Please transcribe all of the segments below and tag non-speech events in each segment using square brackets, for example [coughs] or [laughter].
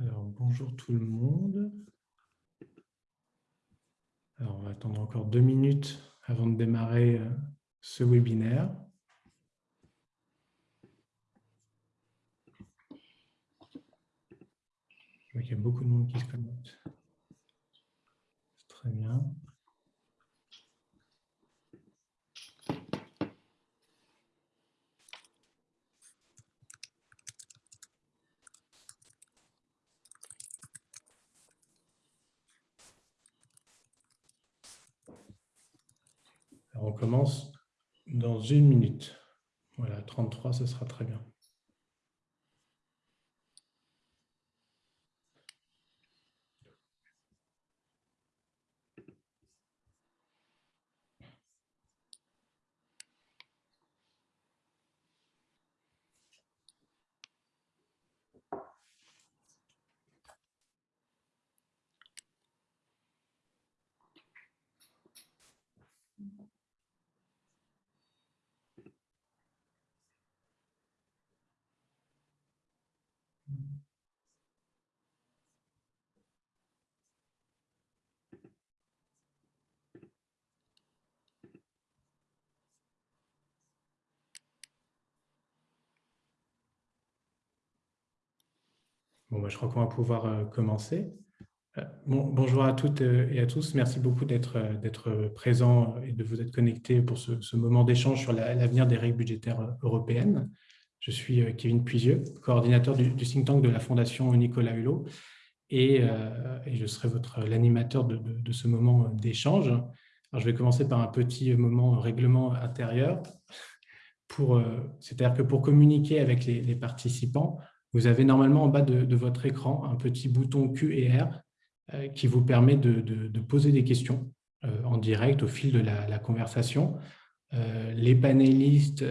Alors, bonjour tout le monde. Alors, on va attendre encore deux minutes avant de démarrer euh, ce webinaire. Qu'il y a beaucoup de monde qui se connecte. Très bien. On commence dans une minute. Voilà, 33, ce sera très bien. Bah, je crois qu'on va pouvoir euh, commencer. Euh, bonjour à toutes euh, et à tous. Merci beaucoup d'être présents et de vous être connectés pour ce, moment d'échange sur l'avenir des règles budgétaires européennes. Je suis Kevin Puisieux, coordinateur du, think tank de la Fondation Nicolas Hulot et, je serai l'animateur de, ce moment d'échange. Je vais commencer par un petit moment règlement intérieur. C'est-à-dire que pour communiquer avec les participants, vous avez normalement en bas de, votre écran un petit bouton Q et R euh, qui vous permet de, poser des questions euh, en direct au fil de la, conversation. Euh, les panélistes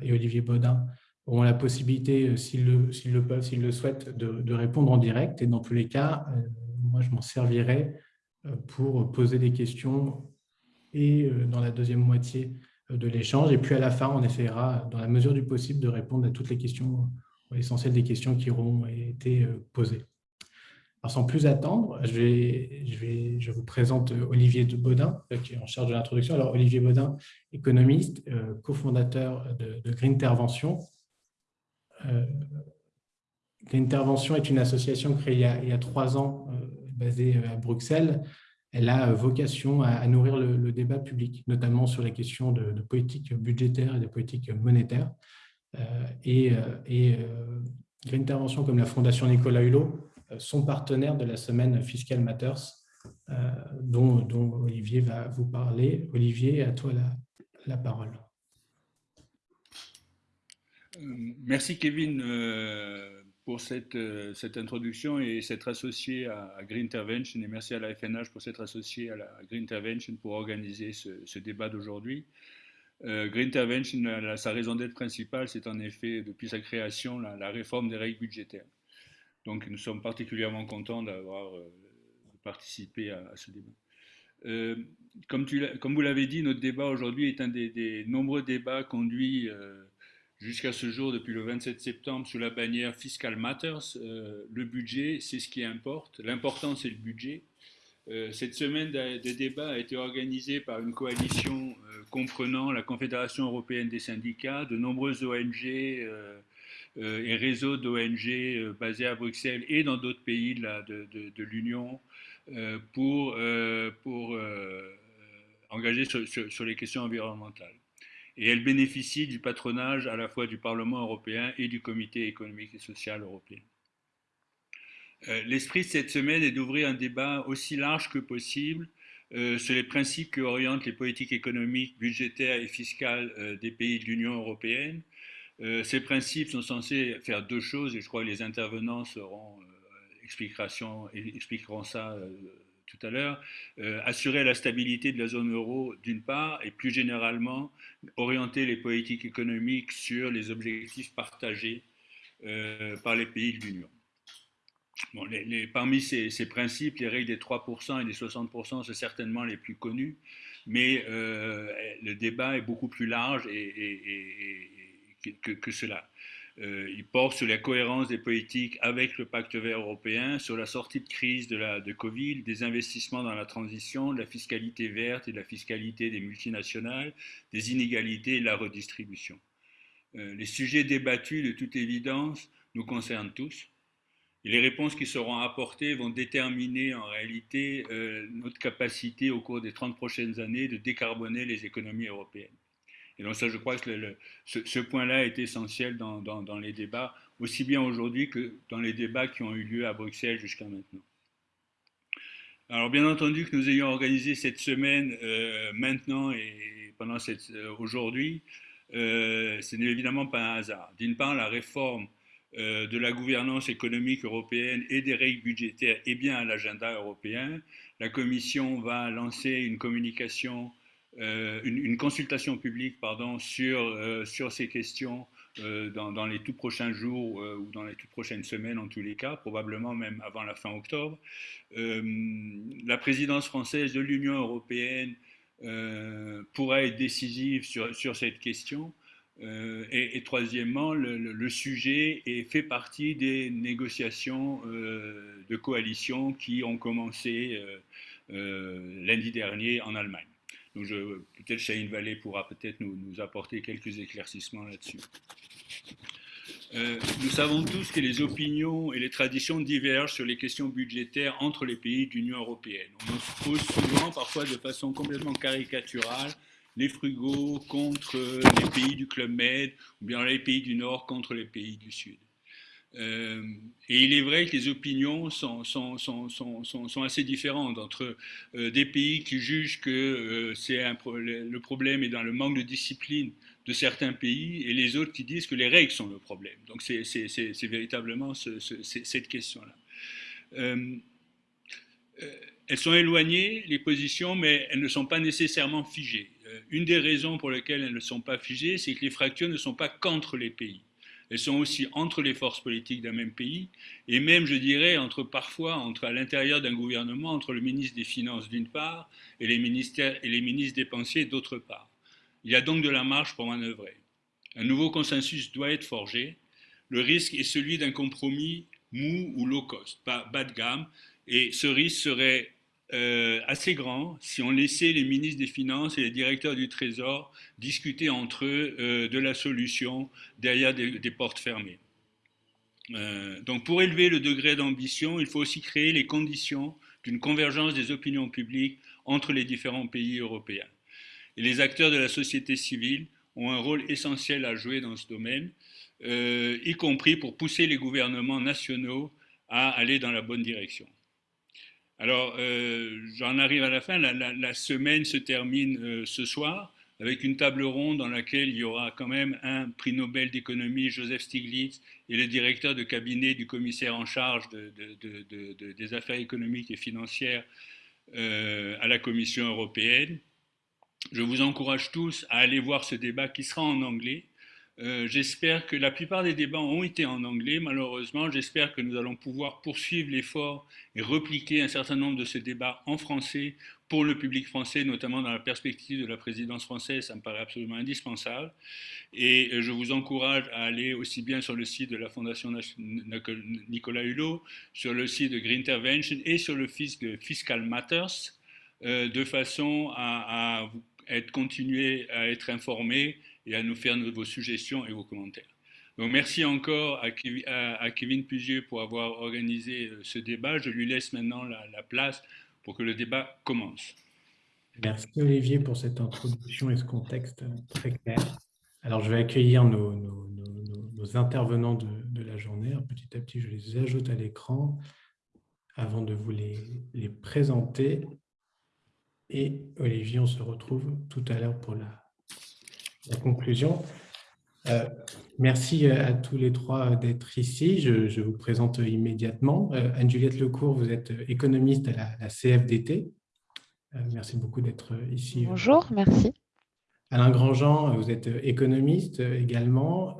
et Olivier Baudin auront la possibilité, s'ils le, peuvent, s'ils le souhaitent, de, répondre en direct. Et dans tous les cas, moi, je m'en servirai pour poser des questions et dans la deuxième moitié de l'échange. Et puis à la fin, on essaiera, dans la mesure du possible, de répondre à toutes les questions l'essentiel des questions qui auront été euh, posées. Alors, sans plus attendre, je, vous présente Olivier de Baudin, euh, qui est en charge de l'introduction. Alors, Olivier Baudin, économiste, euh, cofondateur de, Green Intervention. Green Intervention est une association créée il y a, trois ans, basée à Bruxelles. Elle a vocation à, nourrir le, débat public, notamment sur les questions de politique budgétaire et de politique monétaire. Euh, et, euh, et euh, une intervention comme la Fondation Nicolas Hulot sont partenaires de la semaine Fiscal Matters, dont, Olivier va vous parler. Olivier, à toi la, parole. Merci Kevin pour cette, introduction et s'être associé à, Green Intervention et merci à la FNH pour s'être associé à Green Intervention pour organiser ce débat d'aujourd'hui. Euh, Green Intervention, sa raison d'être principale, c'est en effet, depuis sa création, la, réforme des règles budgétaires. Donc nous sommes particulièrement contents d'avoir euh, participé à, ce débat. Euh, comme, vous l'avez dit, notre débat aujourd'hui est un des, nombreux débats conduits jusqu'à ce jour depuis le 27 septembre sous la bannière Fiscal Matters. le budget, c'est ce qui importe. L'important, c'est le budget. Euh, cette semaine de débat a été organisée par une coalition euh, comprenant la Confédération européenne des syndicats, de nombreuses ONG euh, et réseaux d'ONG basés à Bruxelles et dans d'autres pays de, l'Union pour, pour sur, les questions environnementales. Et elle bénéficie du patronage à la fois du Parlement européen et du Comité économique et social européen. Euh, l'esprit de cette semaine est d'ouvrir un débat aussi large que possible euh, sur les principes qui orientent les politiques économiques, budgétaires et fiscales euh, des pays de l'Union européenne. ces principes sont censés faire deux choses, et je crois que les intervenants seront, expliqueront ça tout à l'heure, assurer la stabilité de la zone euro d'une part, et plus généralement orienter les politiques économiques sur les objectifs partagés par les pays de l'Union parmi ces, principes, les règles des 3% et des 60% sont certainement les plus connus, mais euh, le débat est beaucoup plus large que, cela. il porte sur la cohérence des politiques avec le pacte vert européen, sur la sortie de crise de, Covid, des investissements dans la transition, de la fiscalité verte et de la fiscalité des multinationales, des inégalités et de la redistribution. les sujets débattus, de toute évidence, nous concernent tous. Les réponses qui seront apportées vont déterminer en réalité euh, notre capacité au cours des 30 prochaines années de décarboner les économies européennes. Et donc ça, je crois que ce, point-là est essentiel dans, les débats, aussi bien aujourd'hui que dans les débats qui ont eu lieu à Bruxelles jusqu'à maintenant. Alors bien entendu que nous ayons organisé cette semaine euh, maintenant et pendant euh, aujourd'hui, ce n'est évidemment pas un hasard. D'une part, la réforme euh, de la gouvernance économique européenne et des règles budgétaires est bien à l'agenda européen. La Commission va lancer une communication, euh, une, consultation publique pardon, sur, euh, sur ces questions dans, les tout prochains jours ou dans les toutes prochaines semaines en tous les cas, probablement même avant la fin octobre. la présidence française de l'Union européenne pourra être décisive sur, sur cette question. Euh, et, troisièmement, le, sujet fait partie des négociations euh, de coalition qui ont commencé euh, lundi dernier en Allemagne. Donc peut-être Chahine Vallée pourra peut-être nous, nous, apporter quelques éclaircissements là-dessus. nous savons tous que les opinions et les traditions divergent sur les questions budgétaires entre les pays de l'Union européenne. On se pose souvent, parfois de façon complètement caricaturale, les frugaux contre les pays du Club Med, ou bien les pays du Nord contre les pays du Sud. Euh, et il est vrai que les opinions sont, sont, sont, sont assez différentes entre euh, des pays qui jugent que euh, le problème est dans le manque de discipline de certains pays et les autres qui disent que les règles sont le problème. Donc c'est véritablement cette question-là. elles sont éloignées, les positions, mais elles ne sont pas nécessairement figées. Euh, une des raisons pour lesquelles elles ne sont pas figées, c'est que les fractures ne sont pas qu'entre les pays. Elles sont aussi entre les forces politiques d'un même pays, et même, je dirais, entre parfois, entre à l'intérieur d'un gouvernement, entre le ministre des Finances d'une part et les, ministères, et les ministres dépensiers d'autre part. Il y a donc de la marge pour manœuvrer. Un nouveau consensus doit être forgé. Le risque est celui d'un compromis mou ou low cost, pas bas de gamme, et ce risque serait euh, assez grand si on laissait les ministres des Finances et les directeurs du Trésor discuter entre eux euh, de la solution derrière des, portes fermées. Euh, donc pour élever le degré d'ambition, il faut aussi créer les conditions d'une convergence des opinions publiques entre les différents pays européens. Et les acteurs de la société civile ont un rôle essentiel à jouer dans ce domaine, y compris pour pousser les gouvernements nationaux à aller dans la bonne direction. Alors, euh, j'en arrive à la fin. La, semaine se termine euh, ce soir avec une table ronde dans laquelle il y aura quand même un prix Nobel d'économie, Joseph Stiglitz, et le directeur de cabinet du commissaire en charge des affaires économiques et financières euh, à la Commission européenne. Je vous encourage tous à aller voir ce débat qui sera en anglais. Euh, j'espère que la plupart des débats ont été en anglais, malheureusement. J'espère que nous allons pouvoir poursuivre l'effort et repliquer un certain nombre de ces débats en français pour le public français, notamment dans la perspective de la présidence française. Ça me paraît absolument indispensable. Et euh, je vous encourage à aller aussi bien sur le site de la Fondation Nicolas Hulot, sur le site de Green Intervention et sur le site de Fiscal Matters, euh, de façon à, être, continuer à être informé à nous faire vos suggestions et vos commentaires. Donc merci encore à, Kevin Pugieux pour avoir organisé euh, ce débat. Je lui laisse maintenant la, place pour que le débat commence. Merci Olivier pour cette introduction et ce contexte très clair. Alors je vais accueillir nos, intervenants de, la journée. petit à petit, je les ajoute à l'écran avant de vous les présenter. Et Olivier, on se retrouve tout à l'heure pour la, la conclusion. Euh, merci à tous les trois d'être ici. Je, vous présente immédiatement. Euh, Anne-Juliette Lecourt, vous êtes économiste à la, CFDT. Euh, merci beaucoup d'être ici. Bonjour, merci. Alain Grandjean, vous êtes économiste également,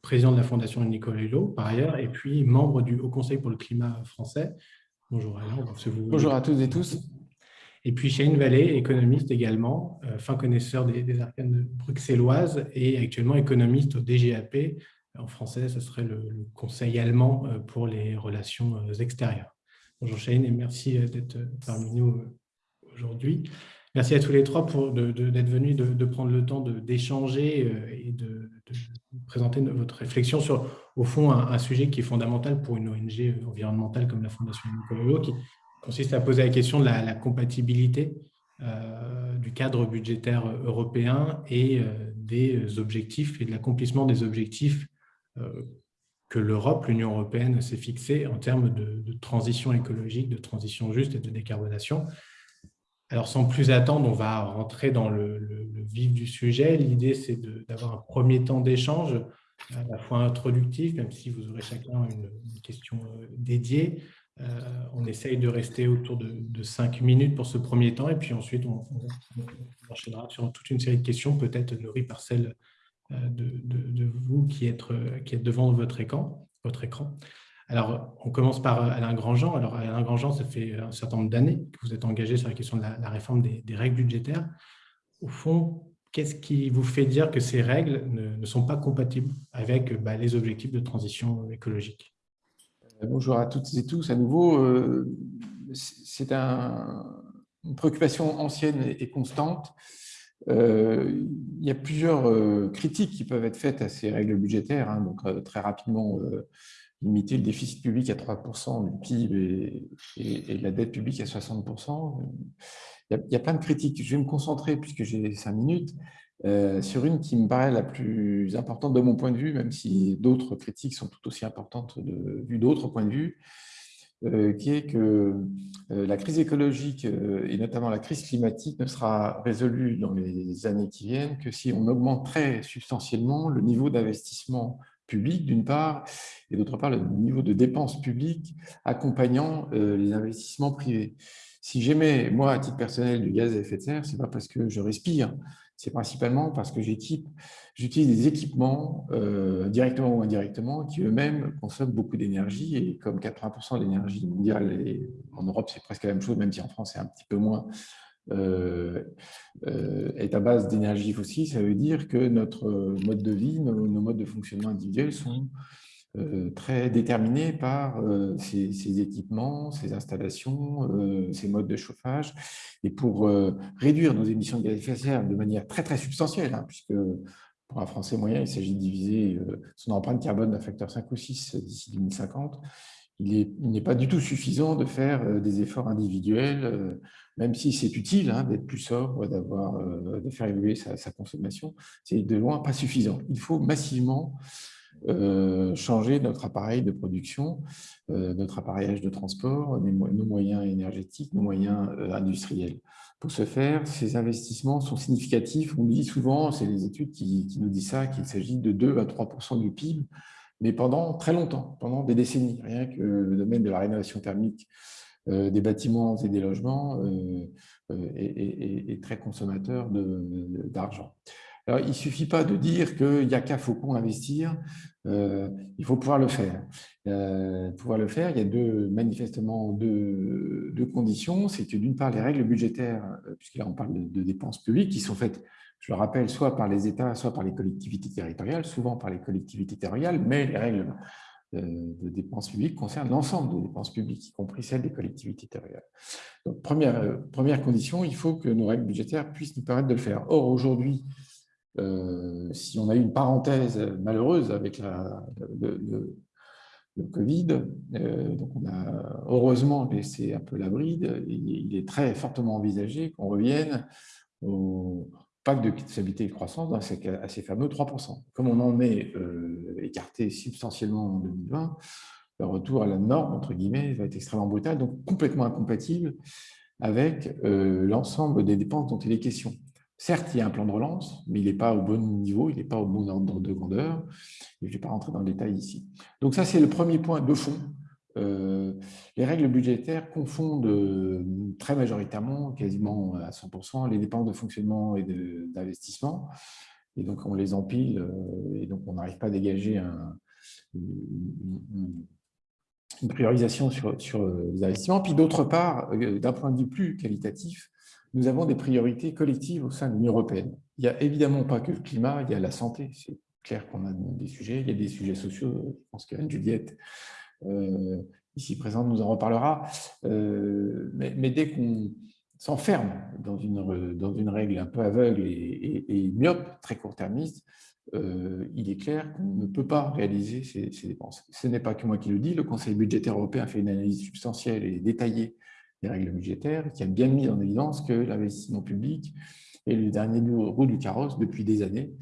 président de la Fondation Nicolas Hulot par ailleurs, et puis membre du Haut Conseil pour le climat français. Bonjour Alain. Bonjour à tous et tous. Et puis Shane Vallée, économiste également, euh, fin connaisseur des, arcanes bruxelloises et actuellement économiste au DGAP, En français, ce serait le, Conseil allemand pour les relations extérieures. Bonjour Shane et merci d'être parmi nous aujourd'hui. Merci à tous les trois d'être venus, de, prendre le temps d'échanger et de, présenter votre réflexion sur, au fond, un, sujet qui est fondamental pour une ONG environnementale comme la Fondation Nicolas qui consiste à poser la question de la, compatibilité euh, du cadre budgétaire européen et euh, des objectifs et de l'accomplissement des objectifs euh, que l'Europe, l'Union européenne s'est fixés en termes de, transition écologique, de transition juste et de décarbonation. Alors, sans plus attendre, on va rentrer dans le, vif du sujet. L'idée, c'est d'avoir un premier temps d'échange, à la fois introductif, même si vous aurez chacun une, question dédiée. Euh, on essaye de rester autour de, cinq minutes pour ce premier temps, et puis ensuite, on, enchaînera sur toute une série de questions, peut-être nourries par celles euh, de, vous qui êtes, êtes devant votre écran. Alors, on commence par euh, Alain Grandjean. Alors, Alain Grandjean, ça fait un certain nombre d'années que vous êtes engagé sur la question de la, réforme des, règles budgétaires. Au fond, qu'est-ce qui vous fait dire que ces règles ne, sont pas compatibles avec bah, les objectifs de transition écologique? euh, Bonjour à toutes et tous. À nouveau, euh, c'est une préoccupation ancienne et constante. il y a plusieurs critiques qui peuvent être faites à ces règles budgétaires. Hein. donc, très rapidement, limiter le déficit public à 3% du PIB et, la dette publique à 60%. Il y, a, plein de critiques. Je vais me concentrer, puisque j'ai cinq minutes, euh, sur une qui me paraît la plus importante de mon point de vue, même si d'autres critiques sont tout aussi importantes de, vu d'autres points de vue, euh, qui est que euh, la crise écologique et notamment la crise climatique ne sera résolue dans les années qui viennent que si on augmente très substantiellement le niveau d'investissement public d'une part, et d'autre part le niveau de dépenses publiques accompagnant les investissements privés. Si j'aimais, moi, à titre personnel, du gaz à effet de serre, ce n'est pas parce que je respire, c'est principalement parce que j'utilise des équipements, euh, directement ou indirectement, qui eux-mêmes consomment beaucoup d'énergie, et comme 80% de l'énergie mondiale, et en Europe c'est presque la même chose, même si en France c'est un petit peu moins, euh, euh, est à base d'énergie fossile, ça veut dire que notre mode de vie, nos, modes de fonctionnement individuels sont euh, très déterminés par ces, équipements, ces installations, ces modes de chauffage. Et pour réduire nos émissions de gaz à effet de serre de manière très très substantielle, hein, puisque pour un Français moyen, il s'agit de diviser son empreinte carbone d'un facteur 5 ou 6 d'ici 2050, il n'est pas du tout suffisant de faire des efforts individuels même si c'est utile hein, d'être plus sobre, d'avoir, euh, de faire évoluer sa, consommation, c'est de loin pas suffisant. Il faut massivement euh, changer notre appareil de production, euh, notre appareillage de transport, nos moyens énergétiques, nos moyens industriels. Pour ce faire, ces investissements sont significatifs. On dit souvent, c'est les études qui, nous disent ça, qu'il s'agit de 2 à 3% du PIB, mais pendant très longtemps, pendant des décennies. Rien que le domaine de la rénovation thermique euh, des bâtiments et des logements euh, euh, est, très consommateur d'argent. Alors, il ne suffit pas de dire qu'il n'y a qu'à Faucon investir, il faut pouvoir le faire. pouvoir le faire, il y a deux, manifestement deux, conditions. C'est que d'une part, les règles budgétaires, puisque là on parle de, dépenses publiques, qui sont faites, je le rappelle, soit par les États, soit par les collectivités territoriales, souvent par les collectivités territoriales, mais les règles de dépenses publiques concerne l'ensemble des dépenses publiques, y compris celles des collectivités territoriales. Donc, première, euh, première condition, il faut que nos règles budgétaires puissent nous permettre de le faire. Or, aujourd'hui, euh, si on a eu une parenthèse malheureuse avec le, Covid, euh, donc on a heureusement laissé un peu la bride, il est très fortement envisagé qu'on revienne au, pacte de stabilité et de croissance dans à ces fameux 3%. Comme on en est euh, écarté substantiellement en 2020, le retour à la norme, entre guillemets, va être extrêmement brutal, donc complètement incompatible avec l'ensemble des dépenses dont il est question. Certes, il y a un plan de relance, mais il n'est pas au bon niveau, il n'est pas au bon ordre de grandeur. je ne vais pas rentrer dans le détail ici. Donc ça, c'est le premier point de fond euh, les règles budgétaires confondent euh, très majoritairement, quasiment à 100%, les dépenses de fonctionnement et d'investissement. Et donc, on les empile euh, et donc on n'arrive pas à dégager une, priorisation sur, sur, les investissements. Puis d'autre part, d'un point de vue plus qualitatif, nous avons des priorités collectives au sein de l'Union européenne. Il n'y a évidemment pas que le climat, il y a la santé, c'est clair qu'on a des sujets. Il y a des sujets sociaux, je pense qu'Anne Juliette, ici présente, nous en reparlera. mais, dès qu'on s'enferme dans une, dans une règle un peu aveugle et, et myope, très court-termiste, euh, il est clair qu'on ne peut pas réaliser ces, dépenses. Ce n'est pas que moi qui le dis, le Conseil budgétaire européen fait une analyse substantielle et détaillée des règles budgétaires qui a bien mis en évidence que l'investissement public est le dernier roue du carrosse depuis des années.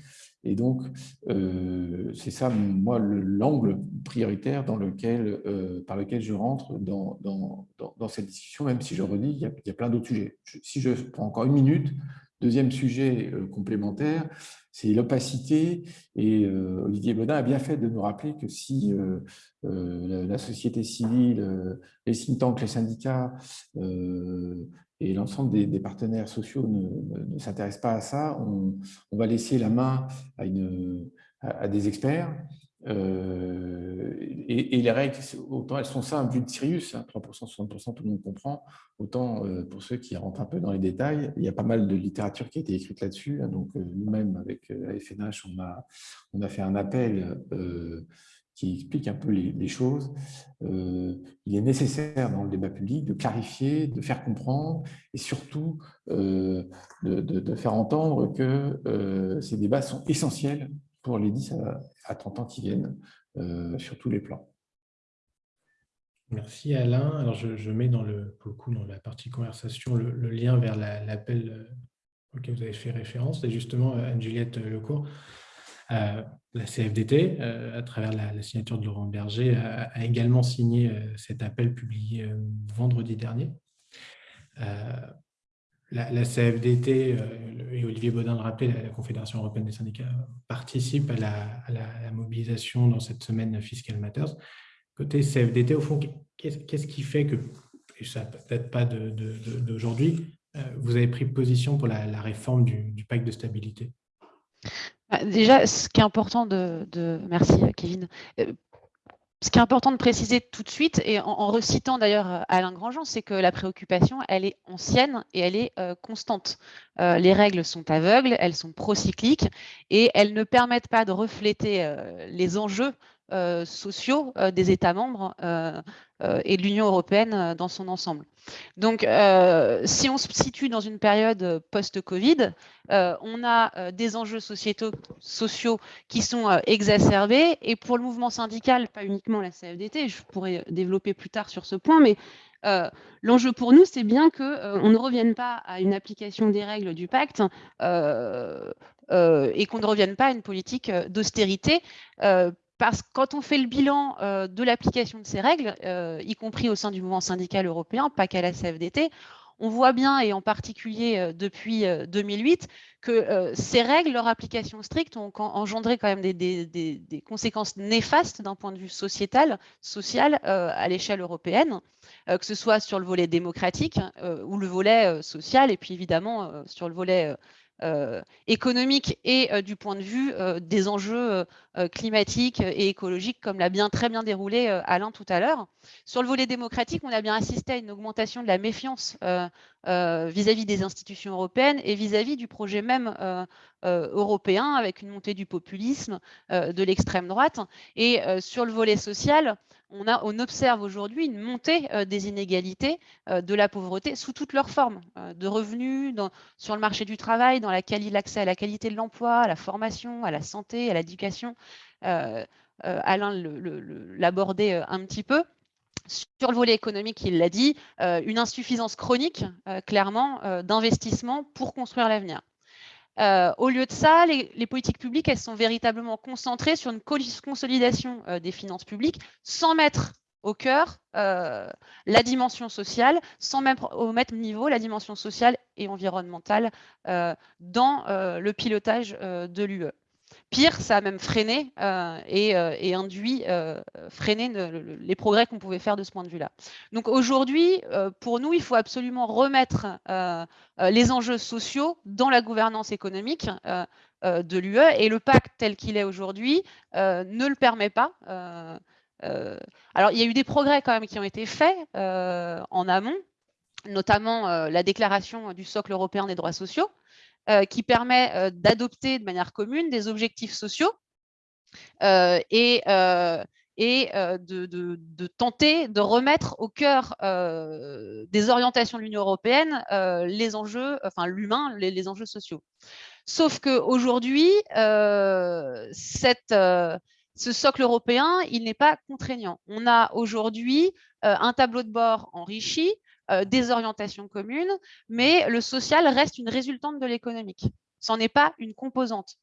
Et donc, euh, c'est ça, moi, l'angle prioritaire dans lequel, euh, par lequel je rentre dans, dans, cette discussion, même si je redis, il y a plein d'autres sujets. si je prends encore une minute, Deuxième sujet euh, complémentaire, c'est l'opacité. Et euh, Olivier Baudin a bien fait de nous rappeler que si euh, la société civile, les think tanks, les syndicats et l'ensemble des, partenaires sociaux ne, s'intéressent pas à ça, on, va laisser la main à des experts euh, et, les règles, autant elles sont simples vu de Sirius, 3%, 60%, tout le monde comprend, autant euh, pour ceux qui rentrent un peu dans les détails, il y a pas mal de littérature qui a été écrite là-dessus. Hein, donc euh, nous-mêmes, avec la FNH, on a, on a fait un appel qui explique un peu les, choses. il est nécessaire dans le débat public de clarifier, de faire comprendre et surtout de, de, faire entendre que ces débats sont essentiels pour les 10 à, 30 ans qui viennent euh, sur tous les plans. Merci Alain. Alors je, mets dans le, pour coup, dans la partie conversation le, lien vers l'appel euh, auquel vous avez fait référence. C'est justement euh, Anne-Juliette Lecourt, la CFDT, à travers la, signature de Laurent Berger, a, également signé cet appel publié vendredi dernier la, CFDT euh, et Olivier Baudin le rappelait, la, Confédération européenne des syndicats participent à la, mobilisation dans cette semaine Fiscal Matters. Côté CFDT, au fond, qu'est-ce qui fait que, et ça peut-être pas d'aujourd'hui, euh, vous avez pris position pour la, réforme du, pacte de stabilité? Bah, Déjà, ce qui est important de, merci Kevin, euh, ce qui est important de préciser tout de suite, et en, recitant d'ailleurs euh, Alain Grandjean, c'est que la préoccupation, elle est ancienne et elle est euh, constante. Euh, les règles sont aveugles, elles sont procycliques et elles ne permettent pas de refléter les enjeux sociaux des États membres et de l'Union européenne dans son ensemble. Donc, si on se situe dans une période post-Covid, on a des enjeux sociétaux, sociaux qui sont exacerbés. Et pour le mouvement syndical, pas uniquement la CFDT, je pourrais développer plus tard sur ce point, mais l'enjeu pour nous, c'est bien qu'on ne revienne pas à une application des règles du pacte et qu'on ne revienne pas à une politique d'austérité parce que quand on fait le bilan euh, de l'application de ces règles, euh, y compris au sein du mouvement syndical européen, pas qu'à la CFDT, on voit bien, et en particulier euh, depuis 2008, que ces règles, leur application stricte, ont engendré quand même des, conséquences néfastes d'un point de vue sociétal, social, à l'échelle européenne, que ce soit sur le volet démocratique ou le volet social, et puis évidemment sur le volet économique et euh, du point de vue euh, des enjeux climatiques et écologiques, comme l'a bien très bien déroulé Alain tout à l'heure. Sur le volet démocratique, on a bien assisté à une augmentation de la méfiance vis-à-vis des institutions européennes et vis-à-vis du projet même européen, avec une montée du populisme, de l'extrême droite. Et sur le volet social, on, observe aujourd'hui une montée euh, des inégalités, euh, de la pauvreté sous toutes leurs formes, euh, de revenus, sur le marché du travail, dans l'accès à la qualité de l'emploi, à la formation, à la santé, à l'éducation. Alain l'abordait un petit peu. Sur le volet économique, il l'a dit, une insuffisance chronique, clairement, d'investissement pour construire l'avenir. Euh, au lieu de ça, les, politiques publiques, elles sont véritablement concentrées sur une consolidation euh, des finances publiques sans mettre au cœur euh, la dimension sociale, sans mettre au même niveau la dimension sociale et environnementale dans le pilotage de l'UE. Pire, ça a même freiné euh, euh, et, induit, euh, freiné les progrès qu'on pouvait faire de ce point de vue-là. Donc aujourd'hui, pour nous, il faut absolument remettre les enjeux sociaux dans la gouvernance économique de l'UE et le pacte tel qu'il est aujourd'hui ne le permet pas. alors, il y a eu des progrès quand même qui ont été faits en amont, notamment la déclaration du socle européen des droits sociaux, qui permet euh, d'adopter de manière commune des objectifs sociaux et, et de, tenter de remettre au cœur des orientations de l'Union européenne les enjeux, enfin l'humain, les, enjeux sociaux. Sauf qu'aujourd'hui, cette ce socle européen, il n'est pas contraignant. On a aujourd'hui un tableau de bord enrichi, des orientations communes, mais le social reste une résultante de l'économique. Ce n'est pas une composante.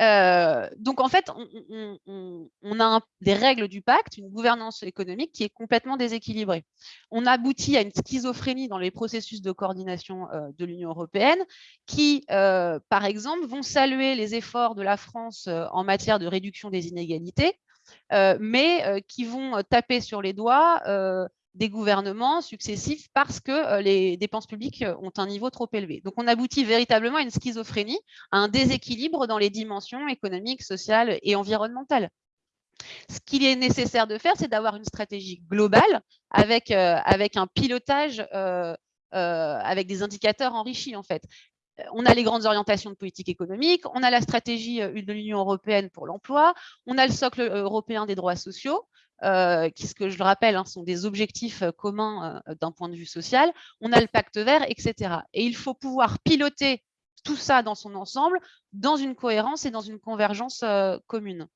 Euh, donc, en fait, on, a des règles du pacte, une gouvernance économique qui est complètement déséquilibrée. On aboutit à une schizophrénie dans les processus de coordination euh, de l'Union européenne qui, euh, par exemple, vont saluer les efforts de la France en matière de réduction des inégalités, mais qui vont taper sur les doigts des gouvernements successifs parce que euh, les dépenses publiques euh, ont un niveau trop élevé. Donc, on aboutit véritablement à une schizophrénie, à un déséquilibre dans les dimensions économiques, sociales et environnementales. Ce qu'il est nécessaire de faire, c'est d'avoir une stratégie globale avec, euh, avec un pilotage, avec des indicateurs enrichis, en fait. On a les grandes orientations de politique économique, on a la stratégie de l'Union européenne pour l'emploi, on a le socle européen des droits sociaux, euh, qui, ce que je le rappelle, hein, sont des objectifs euh, communs euh, d'un point de vue social. On a le pacte vert, etc. Et il faut pouvoir piloter tout ça dans son ensemble, dans une cohérence et dans une convergence commune.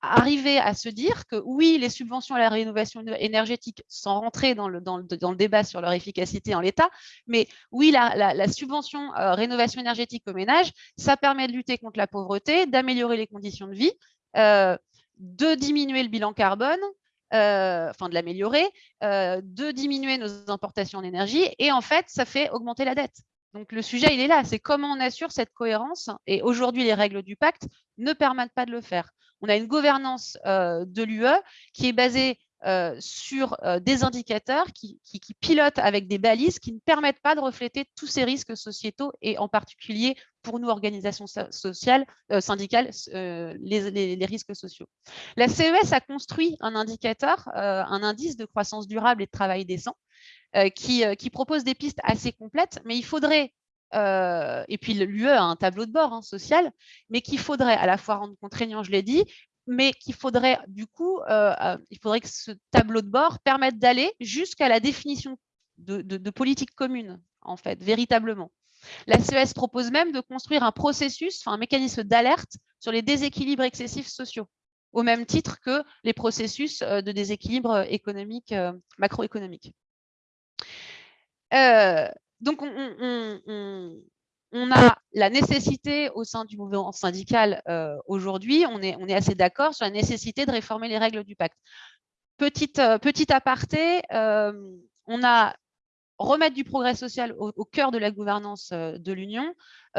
arriver à se dire que oui, les subventions à la rénovation énergétique, sans rentrer dans le, dans le, débat sur leur efficacité en l'état, mais oui, la, la, subvention rénovation énergétique aux ménages, ça permet de lutter contre la pauvreté, d'améliorer les conditions de vie, de diminuer le bilan carbone, euh, enfin de l'améliorer, euh, de diminuer nos importations d'énergie, et en fait, ça fait augmenter la dette. Donc le sujet, il est là, c'est comment on assure cette cohérence, et aujourd'hui, les règles du pacte ne permettent pas de le faire. On a une gouvernance euh, de l'UE qui est basée euh, sur euh, des indicateurs qui, pilotent avec des balises qui ne permettent pas de refléter tous ces risques sociétaux et en particulier pour nous, organisations sociales, euh, syndicales, les, risques sociaux. La CES a construit un indicateur, un indice de croissance durable et de travail décent qui, propose des pistes assez complètes, mais il faudrait et puis l'UE a un tableau de bord hein, social, mais qu'il faudrait à la fois rendre contraignant, je l'ai dit, mais qu'il faudrait du coup, euh, euh, il faudrait que ce tableau de bord permette d'aller jusqu'à la définition de, politique commune, en fait, véritablement. La CES propose même de construire un processus, un mécanisme d'alerte sur les déséquilibres excessifs sociaux, au même titre que les processus euh, de déséquilibre économique, macroéconomique. donc, on, on a la nécessité au sein du mouvement syndical euh, aujourd'hui, on est, on assez d'accord sur la nécessité de réformer les règles du pacte. Petite, euh, aparté, euh, on a remettre du progrès social au, cœur de la gouvernance de l'Union,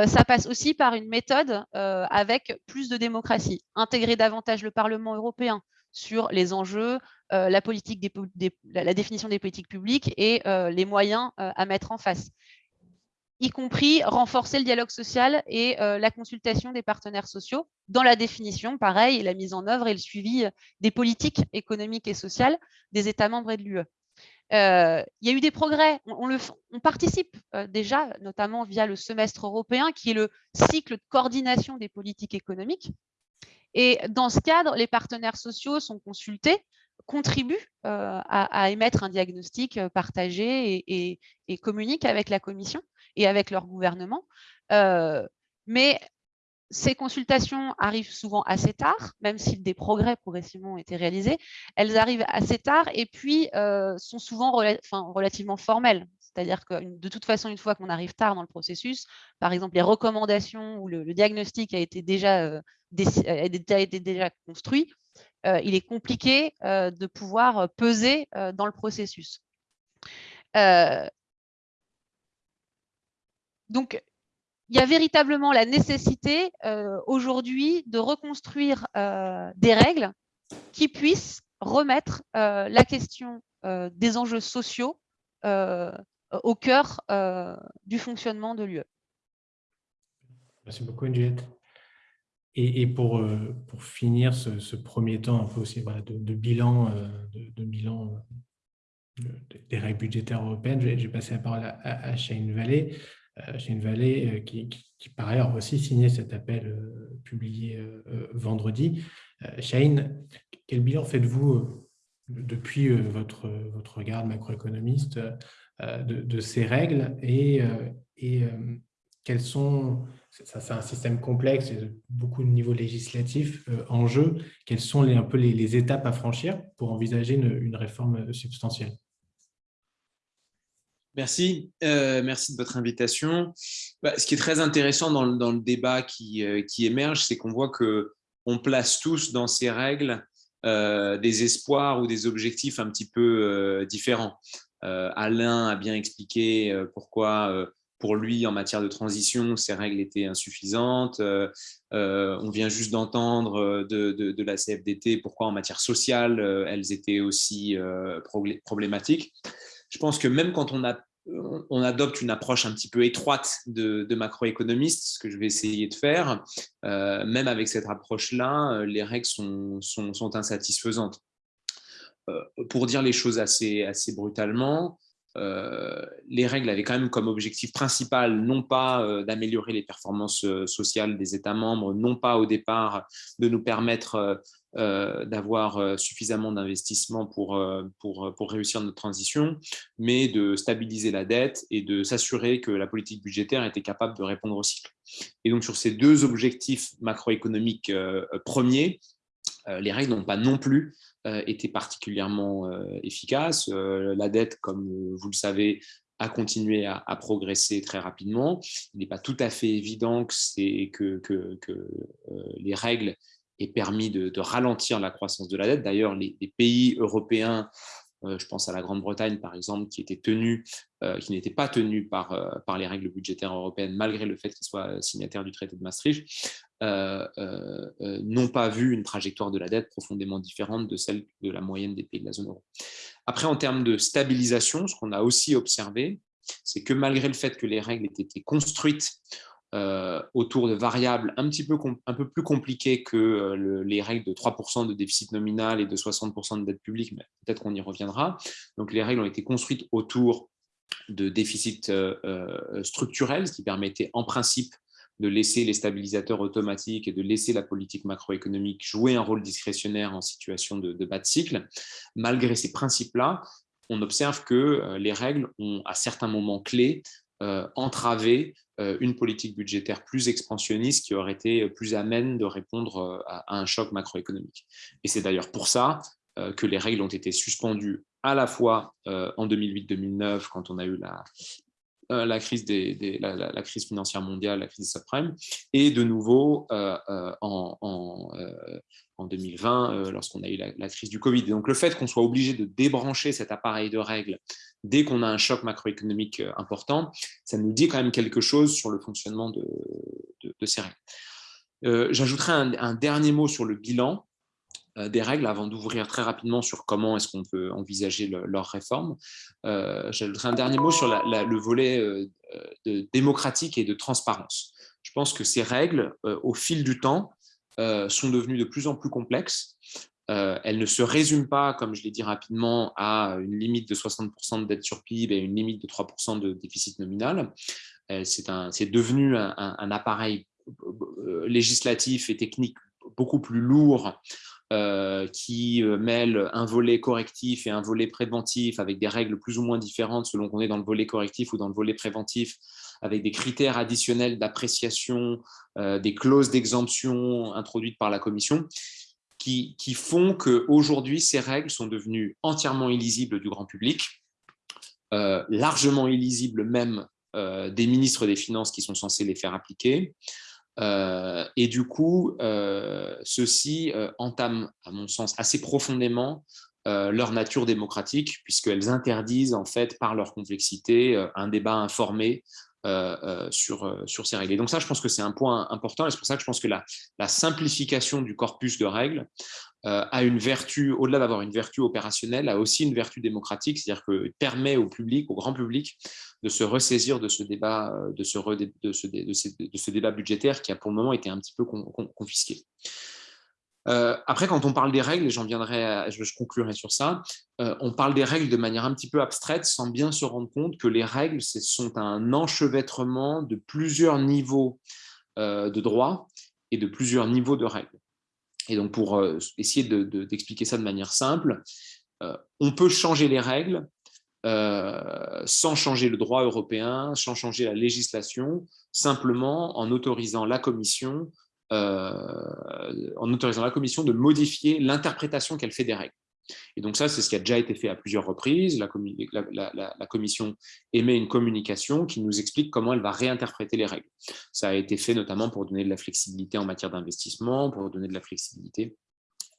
ça passe aussi par une méthode avec plus de démocratie, intégrer davantage le Parlement européen sur les enjeux, la, la définition des politiques publiques et les moyens à mettre en face y compris renforcer le dialogue social et euh, la consultation des partenaires sociaux dans la définition, pareil, la mise en œuvre et le suivi euh, des politiques économiques et sociales des États membres et de l'UE. Euh, il y a eu des progrès, on, participe déjà, notamment via le semestre européen, qui est le cycle de coordination des politiques économiques. Et dans ce cadre, les partenaires sociaux sont consultés, contribuent à, émettre un diagnostic partagé et, et communiquent avec la Commission et avec leur gouvernement. Euh, mais ces consultations arrivent souvent assez tard, même si des progrès progressivement ont été réalisés. Elles arrivent assez tard et puis euh, sont souvent relativement formelles. C'est-à-dire que de toute façon, une fois qu'on arrive tard dans le processus, par exemple, les recommandations ou le, diagnostic a été déjà, euh, été déjà construit, il est compliqué de pouvoir peser dans le processus. Donc, il y a véritablement la nécessité euh, aujourd'hui de reconstruire euh, des règles qui puissent remettre euh, la question des enjeux sociaux au cœur du fonctionnement de l'UE. Merci beaucoup, Juliette. Et, pour, pour, finir ce, premier temps un peu aussi de, bilan, de, bilan des règles budgétaires européennes, j'ai passé la parole à, Shane une vallée qui, qui, par ailleurs aussi signé cet appel publié vendredi. Shane, quel bilan faites-vous depuis votre, votre regard macroéconomiste de, de, ces règles et, et quels sont, c'est un système complexe beaucoup de niveaux législatifs en jeu, quelles sont les, un peu les, étapes à franchir pour envisager une, réforme substantielle? Merci, euh, merci de votre invitation. Bah, ce qui est très intéressant dans le, débat qui, euh, émerge, c'est qu'on voit qu'on place tous dans ces règles euh, des espoirs ou des objectifs un petit peu différents. Alain a bien expliqué pourquoi pour lui, en matière de transition, ces règles étaient insuffisantes. on vient juste d'entendre de, de, la CFDT pourquoi en matière sociale, elles étaient aussi problématiques je pense que même quand on, adopte une approche un petit peu étroite de, macroéconomiste, ce que je vais essayer de faire, euh, même avec cette approche-là, euh, les règles sont, insatisfaisantes. Euh, pour dire les choses assez brutalement, les règles avaient quand même comme objectif principal non pas d'améliorer les performances sociales des États membres, non pas au départ de nous permettre euh, d'avoir euh, suffisamment d'investissements pour, euh, pour, pour, réussir notre transition, mais de stabiliser la dette et de s'assurer que la politique budgétaire était capable de répondre au cycle. Et donc sur ces deux objectifs macroéconomiques premiers, les règles n'ont pas non plus été particulièrement efficaces. La dette, comme vous le savez, a continué à, progresser très rapidement. Il n'est pas tout à fait évident que, les règles et permis de, ralentir la croissance de la dette. D'ailleurs, les, pays européens, euh, je pense à la Grande-Bretagne par exemple, qui, étaient euh, pas tenus euh, par les règles budgétaires européennes, malgré le fait qu'ils soient signataires du traité de Maastricht, n'ont pas vu une trajectoire de la dette profondément différente de celle de la moyenne des pays de la zone euro. Après, en termes de stabilisation, ce qu'on a aussi observé, c'est que malgré le fait que les règles aient été construites euh, autour de variables un petit peu un peu plus compliquées que euh, les règles de 3% de déficit nominal et de 60% de dette publique, mais peut-être qu'on y reviendra. Donc les règles ont été construites autour de déficits euh, structurels, ce qui permettait en principe de laisser les stabilisateurs automatiques et de laisser la politique macroéconomique jouer un rôle discrétionnaire en situation de, bas de cycle. Malgré ces principes-là, on observe que les règles ont, à certains moments clés, entravé euh, une politique budgétaire plus expansionniste qui aurait été plus amène de répondre euh, à un choc macroéconomique. Et c'est d'ailleurs pour ça euh, que les règles ont été suspendues à la fois en 2008-2009, quand on a eu la, la, crise la, crise financière mondiale, la crise des subprimes, et de nouveau en, en, 2020, lorsqu'on a eu la, crise du Covid. Et donc le fait qu'on soit obligé de débrancher cet appareil de règles dès qu'on a un choc macroéconomique euh, important, ça nous dit quand même quelque chose sur le fonctionnement de, ces règles. Euh, j'ajouterai un, dernier mot sur le bilan euh, des règles avant d'ouvrir très rapidement sur comment est-ce qu'on peut envisager leur réforme. J'ajouterai un dernier mot sur le volet démocratique et de transparence. Je pense que ces règles, au fil du temps, sont devenues de plus en plus complexes euh, elle ne se résume pas, comme je l'ai dit rapidement, à une limite de 60% de dette sur PIB et une limite de 3% de déficit nominal. Euh, c'est devenu un, appareil euh, législatif et technique beaucoup plus lourd qui mêle un volet correctif et un volet préventif avec des règles plus ou moins différentes selon qu'on est dans le volet correctif ou dans le volet préventif, avec des critères additionnels d'appréciation, des clauses d'exemption introduites par la Commission qui, font qu'aujourd'hui, ces règles sont devenues entièrement illisibles du grand public, euh, largement illisibles même euh, des ministres des Finances qui sont censés les faire appliquer. Euh, et du coup, ceci entame, à mon sens, assez profondément leur nature démocratique, puisqu'elles interdisent, en fait, par leur complexité, un débat informé euh, euh, sur, euh, sur ces règles. Et donc ça, je pense que c'est un point important, et c'est pour ça que je pense que la simplification du corpus de règles a une vertu, au-delà d'avoir une vertu opérationnelle, a aussi une vertu démocratique, c'est-à-dire que permet au public, au grand public, de se ressaisir de ce débat, ce, de ce, débat budgétaire qui a pour le moment été un petit peu confisqué. après, quand on parle des règles, et j'en viendrai, je, conclurai sur ça, on parle des règles de manière un petit peu abstraite sans bien se rendre compte que les règles ce sont un enchevêtrement de plusieurs niveaux de droit et de plusieurs niveaux de règles. Et donc, pour essayer d'expliquer ça de manière simple, on peut changer les règles euh, sans changer le droit européen, sans changer la législation, simplement en autorisant la Commission, euh, en autorisant la Commission de modifier l'interprétation qu'elle fait des règles. Et donc ça, c'est ce qui a déjà été fait à plusieurs reprises. La, Commission émet une communication qui nous explique comment elle va réinterpréter les règles. Ça a été fait notamment pour donner de la flexibilité en matière d'investissement, pour donner de la flexibilité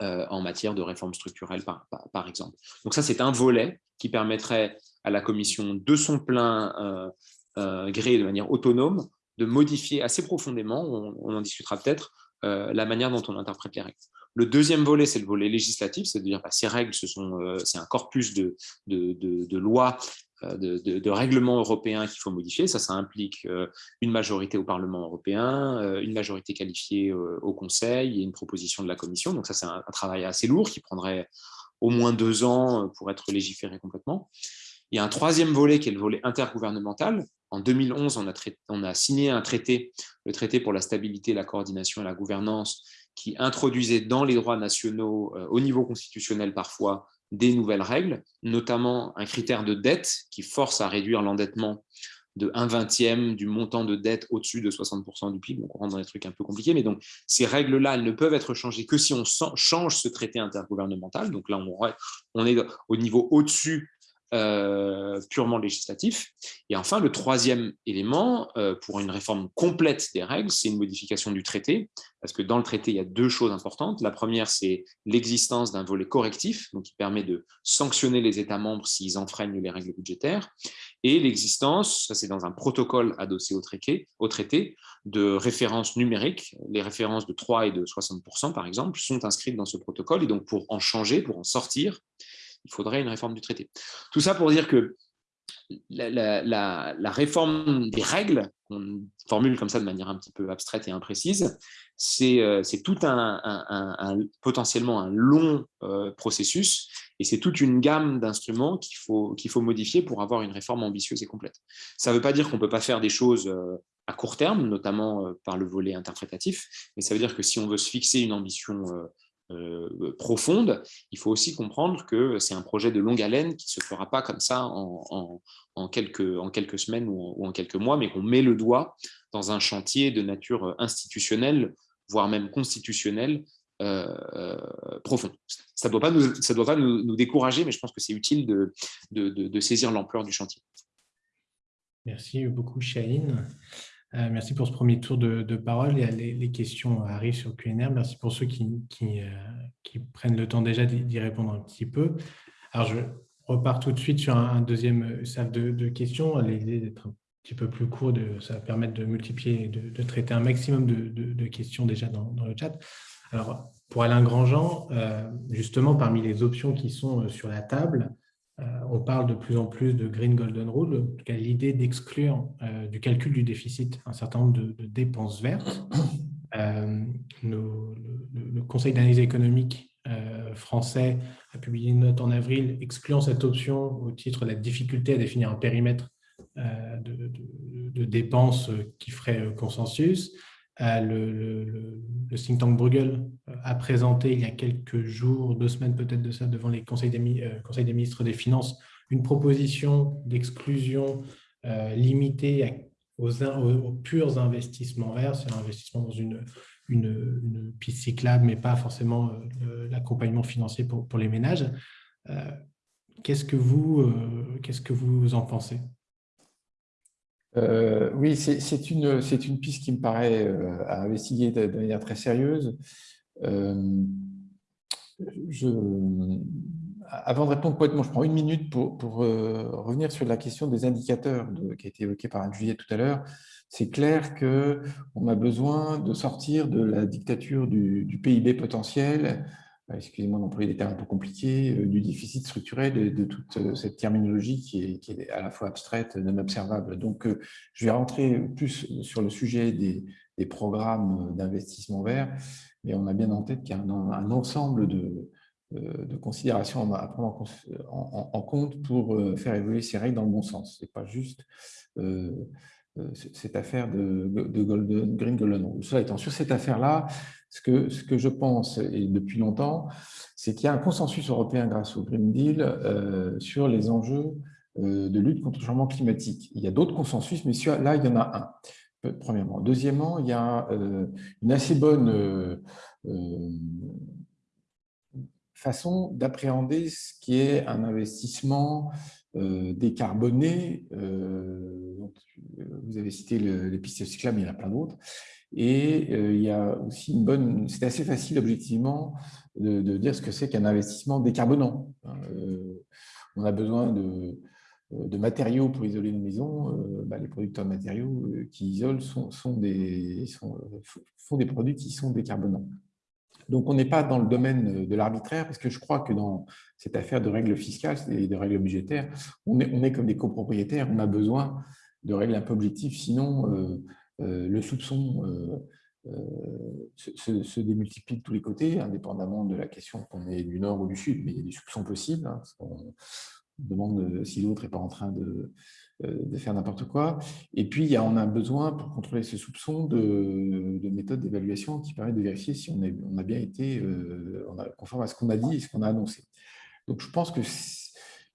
euh, en matière de réforme structurelle, par, exemple. Donc ça, c'est un volet qui permettrait à la Commission, de son plein euh, euh, gré, de manière autonome, de modifier assez profondément, on, en discutera peut-être, la manière dont on interprète les règles. Le deuxième volet, c'est le volet législatif, c'est-à-dire bah, ces règles, c'est un corpus de, de, lois euh, de, règlements européens qu'il faut modifier. Ça, ça implique euh, une majorité au Parlement européen, euh, une majorité qualifiée au Conseil et une proposition de la Commission. Donc ça, c'est un, travail assez lourd qui prendrait au moins deux ans pour être légiféré complètement. Il y a un troisième volet qui est le volet intergouvernemental. En 2011, on a, on a signé un traité, le traité pour la stabilité, la coordination et la gouvernance, qui introduisait dans les droits nationaux, au niveau constitutionnel parfois, des nouvelles règles, notamment un critère de dette qui force à réduire l'endettement de 1 vingtième du montant de dette au-dessus de 60% du PIB. Donc, on rentre dans des trucs un peu compliqués, mais donc ces règles-là, elles ne peuvent être changées que si on change ce traité intergouvernemental. Donc là, on est au niveau au-dessus euh, purement législatif. Et enfin, le troisième élément, euh, pour une réforme complète des règles, c'est une modification du traité, parce que dans le traité, il y a deux choses importantes. La première, c'est l'existence d'un volet correctif, donc qui permet de sanctionner les États membres s'ils enfreignent les règles budgétaires, et l'existence, ça c'est dans un protocole adossé au traité, au traité, de références numériques. Les références de 3 et de 60%, par exemple, sont inscrites dans ce protocole, et donc pour en changer, pour en sortir, il faudrait une réforme du traité. Tout ça pour dire que la, réforme des règles, qu'on formule comme ça de manière un petit peu abstraite et imprécise, c'est euh, tout un, potentiellement un long euh, processus et c'est toute une gamme d'instruments qu'il faut, qu'il faut modifier pour avoir une réforme ambitieuse et complète. Ça ne veut pas dire qu'on ne peut pas faire des choses euh, à court terme, notamment par le volet interprétatif, mais ça veut dire que si on veut se fixer une ambition euh, profonde, il faut aussi comprendre que c'est un projet de longue haleine qui ne se fera pas comme ça en, quelques, semaines ou en, quelques mois, mais qu'on met le doigt dans un chantier de nature institutionnelle, voire même constitutionnelle, euh, euh, profond. Ça ne doit pas, nous, ça doit pas nous, décourager, mais je pense que c'est utile de, saisir l'ampleur du chantier. Merci beaucoup, Chahine. Euh, merci pour ce premier tour de, parole. Les, les, questions arrivent sur QNR. Merci pour ceux qui, qui, euh, prennent le temps déjà d'y répondre un petit peu. Alors, je repars tout de suite sur un, deuxième salle de, questions. L'idée d'être un petit peu plus court, de, ça va permettre de multiplier, de, de traiter un maximum de, questions déjà dans, le chat. Alors, pour Alain Grandjean, euh, justement, parmi les options qui sont sur la table, euh, on parle de plus en plus de Green Golden Rule, l'idée d'exclure euh, du calcul du déficit un certain nombre de, dépenses vertes. [coughs] Euh, le, Conseil d'analyse économique français a publié une note en avril excluant cette option au titre de la difficulté à définir un périmètre de, dépenses qui ferait consensus. Le, think tank Bruegel euh, a présenté il y a quelques jours, deux semaines peut-être de ça, devant les conseils des, euh, ministres des Finances, une proposition d'exclusion euh, limitée aux, purs investissements verts, c'est un investissement dans une, une, piste cyclable, mais pas forcément l'accompagnement financier pour, les ménages. Que vous, qu'est-ce que vous en pensez? Euh, oui, c'est une, une piste qui me paraît euh, à investiguer de, manière très sérieuse. Euh, avant de répondre complètement, je prends une minute pour, pour revenir sur la question des indicateurs qui a été évoquée par Juliette tout à l'heure. C'est clair qu'on a besoin de sortir de la dictature du, PIB potentiel excusez-moi d'employer des termes un peu compliqués, euh, du déficit structurel de, toute euh, cette terminologie qui est, à la fois abstraite non observable. Donc, je vais rentrer plus sur le sujet des, programmes d'investissement vert. mais on a bien en tête qu'il y a un, ensemble de, considérations à prendre en, compte pour faire évoluer ces règles dans le bon sens. Ce n'est pas juste cette affaire de, de Golden, Green Golden Rule. Cela étant, sur cette affaire-là, ce que, je pense, et depuis longtemps, c'est qu'il y a un consensus européen grâce au Green Deal sur les enjeux de lutte contre le changement climatique. Il y a d'autres consensus, mais là, il y en a un premièrement. Deuxièmement, il y a euh, une assez bonne euh, euh, façon d'appréhender ce qui est un investissement décarboné. vous avez cité les pistes cyclables, mais il y en a plein d'autres. Et il y a aussi une bonne... C'est assez facile, objectivement, de, dire ce que c'est qu'un investissement décarbonant. Hein, on a besoin de euh, de matériaux pour isoler une maison, euh, bah, les producteurs de matériaux euh, qui isolent sont, des, font des produits qui sont décarbonants. Donc, on n'est pas dans le domaine de l'arbitraire, parce que je crois que dans cette affaire de règles fiscales et de règles budgétaires, on est comme des copropriétaires, on a besoin de règles un peu objectives, sinon le soupçon se, démultiplie de tous les côtés, indépendamment de la question qu'on est du nord ou du sud, mais il y a des soupçons possibles. Hein, demande si l'autre n'est pas en train de, euh, faire n'importe quoi. Et puis, on a besoin, pour contrôler ces soupçons, de, de méthodes d'évaluation qui permettent de vérifier si on, on a bien été euh, conforme à ce qu'on a dit et ce qu'on a annoncé. Donc, je pense que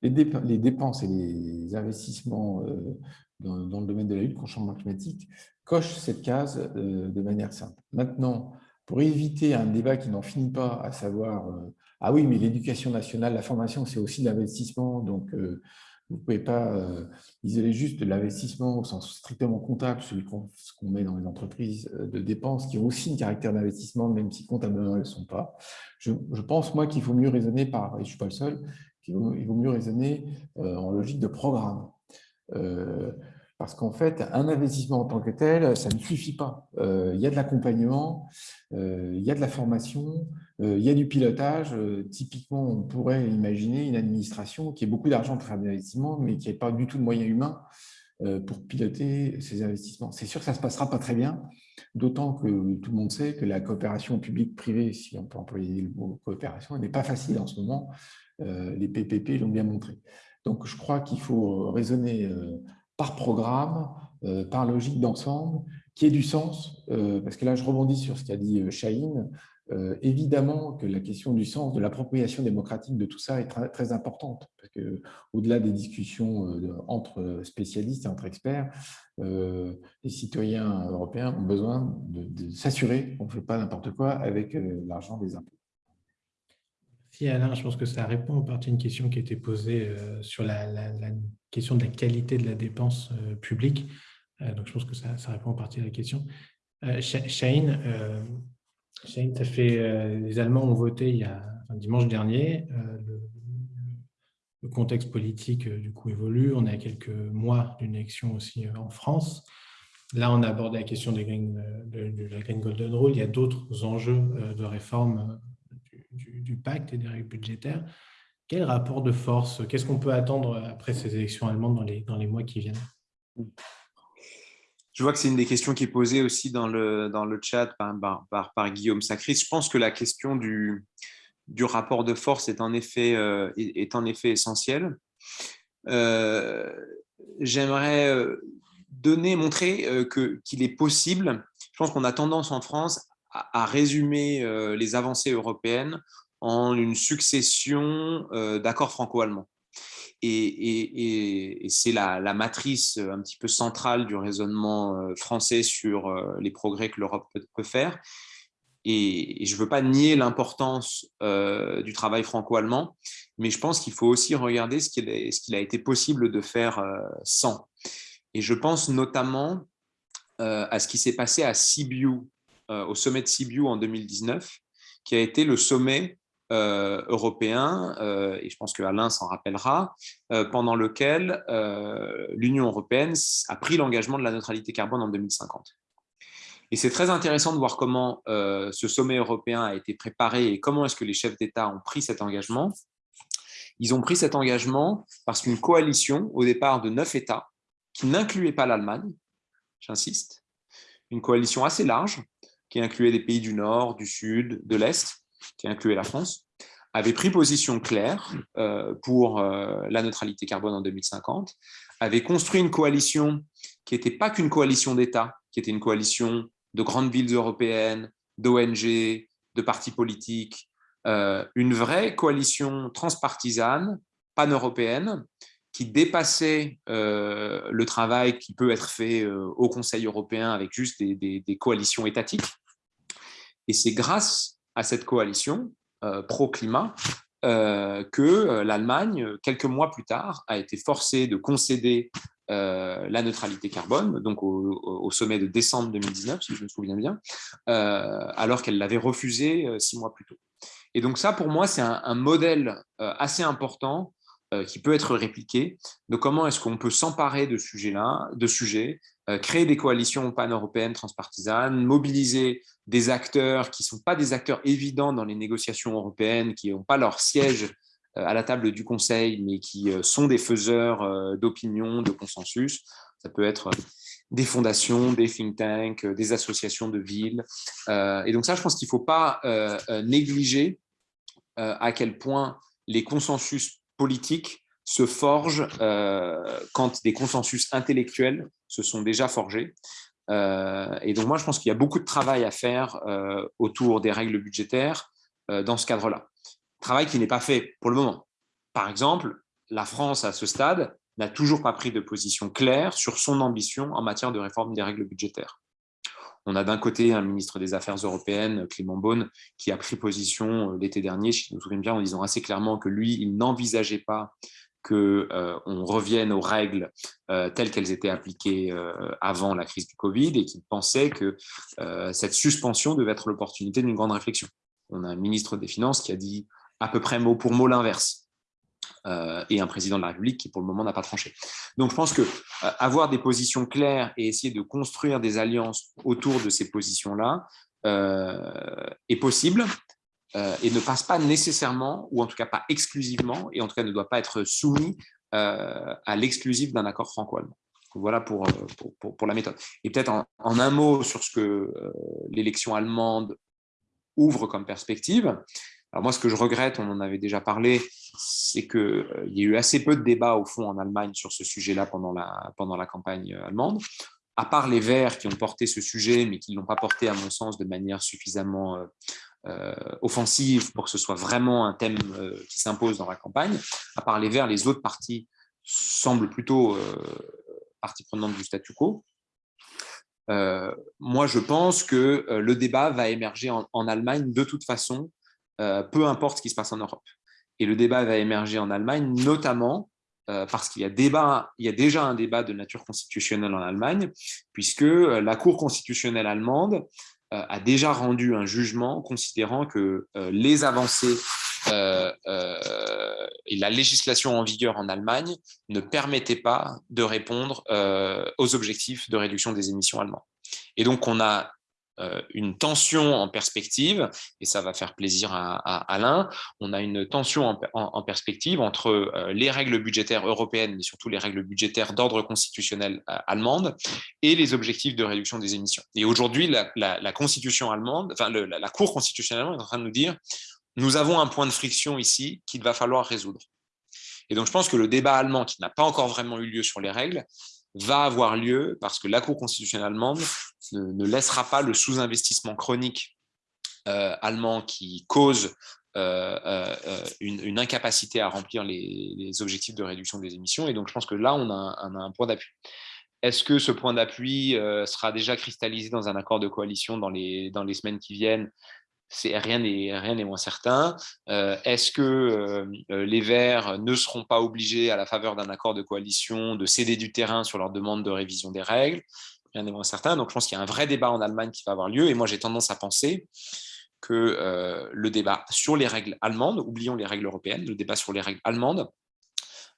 les, dépenses et les investissements euh, dans, le domaine de la lutte contre le changement climatique cochent cette case de manière simple. Maintenant, pour éviter un débat qui n'en finit pas, à savoir ah oui, mais l'éducation nationale, la formation, c'est aussi l'investissement. Donc, euh, vous ne pouvez pas euh, isoler juste l'investissement au sens strictement comptable, celui qu'on met dans les entreprises euh, de dépenses, qui ont aussi un caractère d'investissement, même si comptablement elles ne le sont pas. Je, pense, moi, qu'il faut mieux raisonner par, et je ne suis pas le seul, il vaut mieux raisonner en logique de programme. Parce qu'en fait, un investissement en tant que tel, ça ne suffit pas. Euh, il y a de l'accompagnement, euh, il y a de la formation, euh, il y a du pilotage. typiquement, on pourrait imaginer une administration qui ait beaucoup d'argent pour faire des investissements, mais qui n'ait pas du tout de moyens humains pour piloter ces investissements. C'est sûr que ça ne se passera pas très bien, d'autant que tout le monde sait que la coopération publique-privée, si on peut employer le mot coopération, n'est pas facile en ce moment. Les PPP l'ont bien montré. Donc, je crois qu'il faut raisonner par programme, euh, par logique d'ensemble, qui ait du sens, euh, parce que là, je rebondis sur ce qu'a dit euh, Chahine, évidemment que la question du sens, de l'appropriation démocratique de tout ça est très, importante, parce qu'au-delà des discussions entre spécialistes et entre experts, les citoyens européens ont besoin de, s'assurer qu'on ne fait pas n'importe quoi avec l'argent des impôts. Si Alain, je pense que ça répond en partie à une question qui a été posée euh, sur la, question de la qualité de la dépense euh, publique. Euh, donc, je pense que ça, répond en partie à la question. Shane, ça fait, les Allemands ont voté il y a dimanche dernier. Le, contexte politique du coup évolue. On est à quelques mois d'une élection aussi en France. Là, on a abordé la question de, la Green Golden Rule. Il y a d'autres enjeux de réforme du, pacte et des règles budgétaires. Quel rapport de force Qu'est-ce qu'on peut attendre après ces élections allemandes dans les, dans les mois qui viennent? Je vois que c'est une des questions qui est posée aussi dans le, dans le chat par, par, Guillaume Sacris. Je pense que la question du, du rapport de force est en effet, euh, est, en effet essentielle. Euh, j'aimerais euh, donner, montrer qu'il est possible. Je pense qu'on a tendance en France à, résumer euh, les avancées européennes en une succession euh, d'accords franco-allemands. Et, c'est la, matrice un petit peu centrale du raisonnement euh, français sur les progrès que l'Europe peut, faire. Et, je ne veux pas nier l'importance du travail franco-allemand, mais je pense qu'il faut aussi regarder ce qu'il a été possible de faire sans. Et je pense notamment à ce qui s'est passé à Sibiu euh, au sommet de Sibiu en 2019, qui a été le sommet euh, européen, euh, et je pense que Alain s'en rappellera, pendant lequel l'Union européenne a pris l'engagement de la neutralité carbone en 2050. Et c'est très intéressant de voir comment ce sommet européen a été préparé et comment est-ce que les chefs d'État ont pris cet engagement. Ils ont pris cet engagement parce qu'une coalition, au départ de neuf États, qui n'incluait pas l'Allemagne, j'insiste, une coalition assez large, qui incluait des pays du Nord, du Sud, de l'Est, qui incluait la France, avait pris position claire pour la neutralité carbone en 2050, avait construit une coalition qui n'était pas qu'une coalition d'États, qui était une coalition de grandes villes européennes, d'ONG, de partis politiques, une vraie coalition transpartisane, pan-européenne, qui dépassait euh, le travail qui peut être fait euh, au Conseil européen avec juste des, coalitions étatiques. Et c'est grâce à cette coalition euh, pro-climat que l'Allemagne, quelques mois plus tard, a été forcée de concéder la neutralité carbone, donc au, sommet de décembre 2019, si je me souviens bien, alors qu'elle l'avait refusé six mois plus tôt. Et donc ça, pour moi, c'est un, modèle assez important euh, qui peut être répliqué. Donc, comment est-ce qu'on peut s'emparer de sujets-là, de sujets, euh, créer des coalitions pan-européennes transpartisanes, mobiliser des acteurs qui ne sont pas des acteurs évidents dans les négociations européennes, qui n'ont pas leur siège euh, à la table du Conseil, mais qui sont des faiseurs d'opinion, de consensus. Ça peut être des fondations, des think tanks, des associations de villes. Et donc ça, je pense qu'il ne faut pas négliger à quel point les consensus politiques se forgent euh, quand des consensus intellectuels se sont déjà forgés. Euh, et donc moi, je pense qu'il y a beaucoup de travail à faire euh, autour des règles budgétaires dans ce cadre-là. Travail qui n'est pas fait pour le moment. Par exemple, la France, à ce stade, n'a toujours pas pris de position claire sur son ambition en matière de réforme des règles budgétaires. On a d'un côté un ministre des Affaires européennes, Clément Beaune, qui a pris position euh, l'été dernier, si je me souviens bien, en disant assez clairement que lui, il n'envisageait pas qu'on euh, revienne aux règles euh, telles qu'elles étaient appliquées avant la crise du Covid et qu'il pensait que cette suspension devait être l'opportunité d'une grande réflexion. On a un ministre des Finances qui a dit à peu près mot pour mot l'inverse. Euh, et un président de la République qui, pour le moment, n'a pas tranché. Donc, je pense que euh, avoir des positions claires et essayer de construire des alliances autour de ces positions-là euh, est possible et ne passe pas nécessairement, ou en tout cas pas exclusivement, et en tout cas ne doit pas être soumis à l'exclusif d'un accord franco-allemand. Voilà pour, pour, la méthode. Et peut-être en, en, un mot sur ce que l'élection allemande ouvre comme perspective. Alors moi, ce que je regrette, on en avait déjà parlé, c'est qu'il euh, y a eu assez peu de débats au fond en Allemagne sur ce sujet-là pendant la, pendant la campagne euh, allemande. À part les Verts qui ont porté ce sujet, mais qui ne l'ont pas porté, à mon sens, de manière suffisamment euh, offensive pour que ce soit vraiment un thème qui s'impose dans la campagne. À part les Verts, les autres partis semblent plutôt partie prenante du statu quo. moi, je pense que le débat va émerger en Allemagne de toute façon peu importe ce qui se passe en Europe. Et le débat va émerger en Allemagne, notamment euh, parce qu'il y, a déjà un débat de nature constitutionnelle en Allemagne, puisque euh, la Cour constitutionnelle allemande a déjà rendu un jugement considérant que les avancées et la législation en vigueur en Allemagne ne permettaient pas de répondre aux objectifs de réduction des émissions allemandes. Et donc, on a euh, une tension en perspective, et ça va faire plaisir à, Alain, on a une tension en, perspective entre euh, les règles budgétaires européennes, mais surtout les règles budgétaires d'ordre constitutionnel euh, allemande, et les objectifs de réduction des émissions. Et aujourd'hui, la, constitution allemande, enfin la, la Cour constitutionnelle allemande est en train de nous dire, nous avons un point de friction ici qu'il va falloir résoudre. Et donc, je pense que le débat allemand, qui n'a pas encore vraiment eu lieu sur les règles, va avoir lieu parce que la Cour constitutionnelle allemande ne, laissera pas le sous-investissement chronique euh, allemand qui cause euh, euh, une, incapacité à remplir les, objectifs de réduction des émissions. Et donc, je pense que là, on a un, point d'appui. Est-ce que ce point d'appui sera déjà cristallisé dans un accord de coalition dans les, dans les semaines qui viennent rien n'est rien moins certain. Euh, est-ce que euh, euh, les Verts ne seront pas obligés, à la faveur d'un accord de coalition, de céder du terrain sur leur demande de révision des règles? Rien n'est moins certain. Donc, je pense qu'il y a un vrai débat en Allemagne qui va avoir lieu. Et moi, j'ai tendance à penser que le débat sur les règles allemandes, oublions les règles européennes, le débat sur les règles allemandes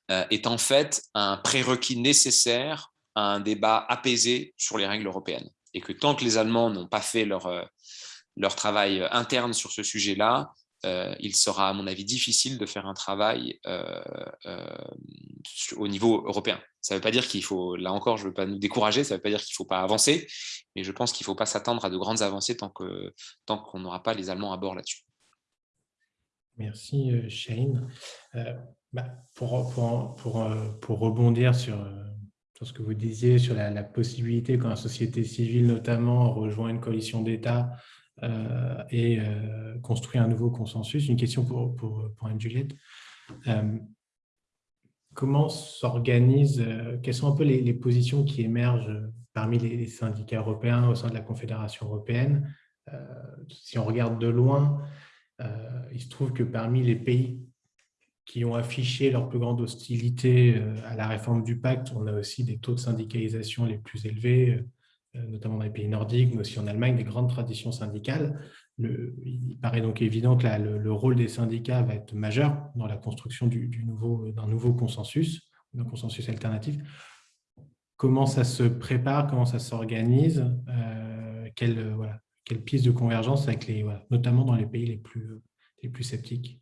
est en fait un prérequis nécessaire à un débat apaisé sur les règles européennes. Et que tant que les Allemands n'ont pas fait leur leur travail euh, interne sur ce sujet-là, il sera, à mon avis, difficile de faire un travail au niveau européen. Ça ne veut pas dire qu'il faut, là encore, je ne veux pas nous décourager, ça ne veut pas dire qu'il ne faut pas avancer, mais je pense qu'il ne faut pas s'attendre à de grandes avancées tant qu'on tant n'aura pas les Allemands à bord là-dessus. Merci Shane. Bah, pour, pour, pour, pour, rebondir sur, sur, ce que vous disiez, sur la, la possibilité quand la société civile notamment rejoint une coalition d'États euh, et euh, construit un nouveau consensus. Une question pour, pour, pour Anne-Juliette. Euh, comment s'organise, quelles sont un peu les, positions qui émergent parmi les, syndicats européens au sein de la Confédération européenne? Si on regarde de loin, il se trouve que parmi les pays qui ont affiché leur plus grande hostilité à la réforme du pacte, on a aussi des taux de syndicalisation les plus élevés, notamment dans les pays nordiques, mais aussi en Allemagne, des grandes traditions syndicales. Le, il paraît donc évident que le, rôle des syndicats va être majeur dans la construction d'un du, nouveau, nouveau consensus, d'un consensus alternatif. Comment ça se prépare, comment ça s'organise, euh, quelle, voilà, quelle piste de convergence, avec les, notamment dans les pays les plus, les plus sceptiques?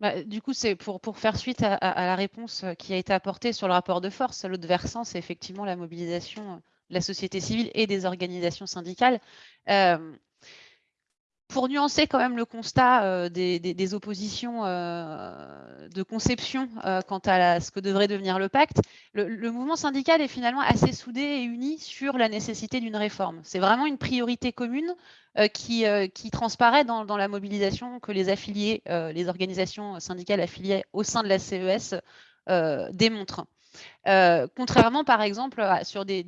Bah, du coup, c'est pour, pour faire suite à, la réponse qui a été apportée sur le rapport de force. L'autre versant, c'est effectivement la mobilisation la société civile et des organisations syndicales. Euh, pour nuancer quand même le constat euh, des, oppositions euh, de conception quant à ce que devrait devenir le pacte, le, mouvement syndical est finalement assez soudé et uni sur la nécessité d'une réforme. C'est vraiment une priorité commune qui, transparaît dans, dans, la mobilisation que les affiliés, les organisations syndicales affiliées au sein de la CES démontrent. Euh, contrairement, par exemple, sur des,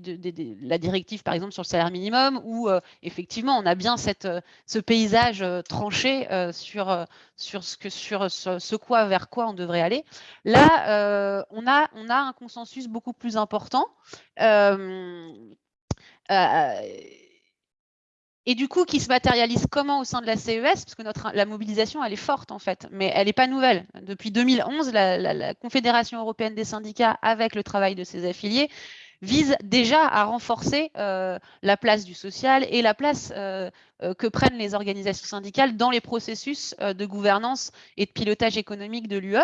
la directive, par exemple, sur le salaire minimum, où euh, effectivement, on a bien euh, ce paysage tranché sur, sur, sur ce, quoi, vers quoi on devrait aller. Là, on, a, on a un consensus beaucoup plus important et du coup qui se matérialise comment au sein de la CES Parce que notre, la mobilisation, elle est forte en fait, mais elle n'est pas nouvelle. Depuis 2011, la, Confédération européenne des syndicats, avec le travail de ses affiliés, vise déjà à renforcer euh, la place du social et la place euh, euh, que prennent les organisations syndicales dans les processus de gouvernance et de pilotage économique de l'UE.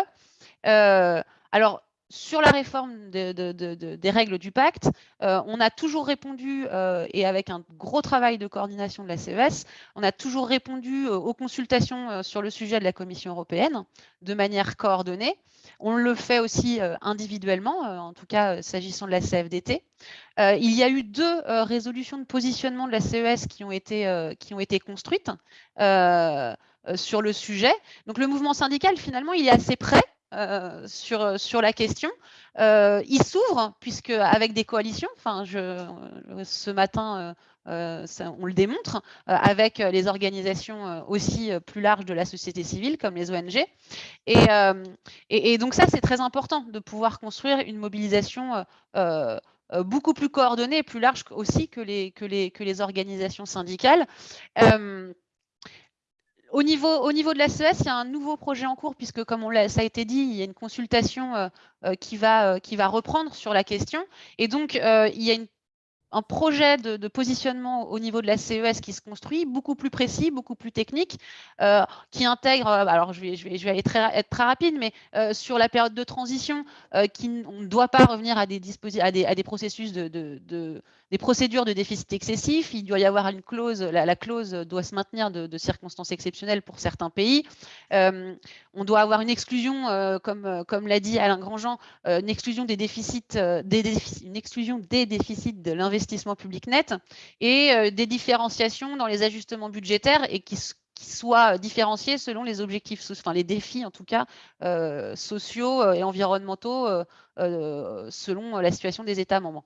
alors, sur la réforme des règles du pacte, euh, on a toujours répondu, euh, et avec un gros travail de coordination de la CES, on a toujours répondu euh, aux consultations sur le sujet de la Commission européenne de manière coordonnée. On le fait aussi individuellement, en tout cas s'agissant de la CFDT. il y a eu deux résolutions de positionnement de la CES qui ont été, construites sur le sujet. Donc le mouvement syndical, finalement, il est assez prêt euh, sur, sur la question. Euh, il s'ouvre, puisque avec des coalitions, enfin, je, ce matin, euh, on le démontre, avec les organisations aussi plus larges de la société civile, comme les ONG. Et, et, donc ça, c'est très important de pouvoir construire une mobilisation beaucoup plus coordonnée et plus large aussi que les, que les, que les organisations syndicales. Au niveau, au niveau de la CES, il y a un nouveau projet en cours, puisque comme ça a été dit, il y a une consultation euh, euh, qui, va, euh, qui va reprendre sur la question. Et donc, il y a une un projet de, positionnement au niveau de la CES qui se construit, beaucoup plus précis, beaucoup plus technique, qui intègre, alors je vais, aller être très rapide, mais sur la période de transition, qui, on ne doit pas revenir à des, à à des processus de, de, des procédures de déficit excessif. Il doit y avoir une clause, la, clause doit se maintenir de, circonstances exceptionnelles pour certains pays. Euh, on doit avoir une exclusion, euh, comme, euh, l'a dit Alain Grandjean, une exclusion des déficits, une exclusion des déficits de l'investissement public net et des différenciations dans les ajustements budgétaires et qui, soient différenciés selon les objectifs, enfin les défis en tout cas sociaux et environnementaux selon la situation des États membres.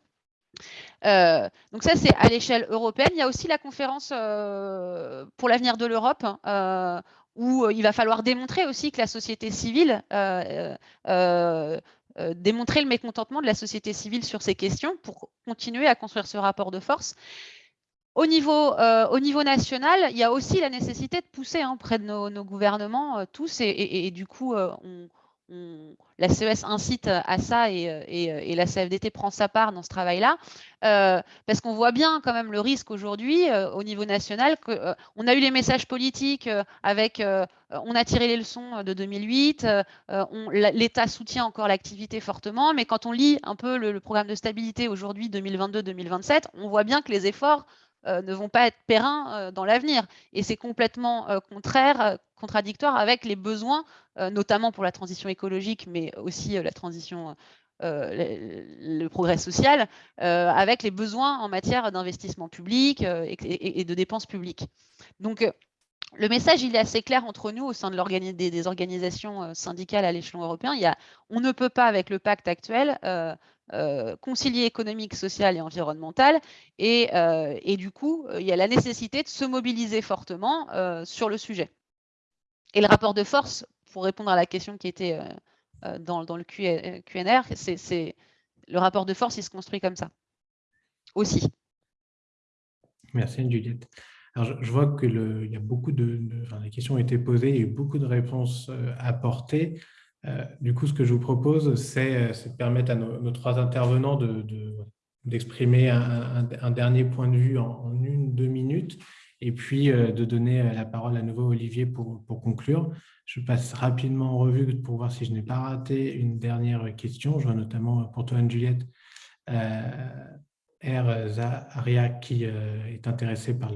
Euh, donc ça, c'est à l'échelle européenne. Il y a aussi la conférence euh, pour l'avenir de l'Europe, euh, où il va falloir démontrer aussi que la société civile, démontrer le mécontentement de la société civile sur ces questions pour continuer à construire ce rapport de force. Au niveau, au niveau national, il y a aussi la nécessité de pousser hein, près de nos, gouvernements tous, et, du coup, on, la CES incite à ça et, la CFDT prend sa part dans ce travail-là, parce qu'on voit bien quand même le risque aujourd'hui au niveau national. On a eu les messages politiques avec, on a tiré les leçons de 2008, l'État soutient encore l'activité fortement, mais quand on lit un peu le programme de stabilité aujourd'hui 2022-2027, on voit bien que les efforts euh, ne vont pas être périns euh, dans l'avenir. Et c'est complètement euh, contraire, contradictoire avec les besoins, notamment pour la transition écologique, mais aussi la transition le, progrès social, avec les besoins en matière d'investissement public et, de dépenses publiques. Donc, le message, il est assez clair entre nous au sein de des, organisations syndicales à l'échelon européen. Il y a, on ne peut pas, avec le pacte actuel, euh, concilier économique, social et environnemental. Et, euh, du coup, euh, il y a la nécessité de se mobiliser fortement sur le sujet. Et le rapport de force, pour répondre à la question qui était dans, dans, le QNR, c'est le rapport de force, il se construit comme ça aussi. Merci Juliette. Alors, je, vois que il y a beaucoup de, les questions ont été posées, il y a eu beaucoup de réponses apportées. Euh, du coup, ce que je vous propose, c'est euh, de permettre à nos, trois intervenants d'exprimer un, dernier point de vue en, une, deux minutes, et puis euh, de donner la parole à nouveau à Olivier pour, conclure. Je passe rapidement en revue pour voir si je n'ai pas raté une dernière question. Je vois notamment pour toi, Anne-Juliette, R. Zaharia, qui est intéressé par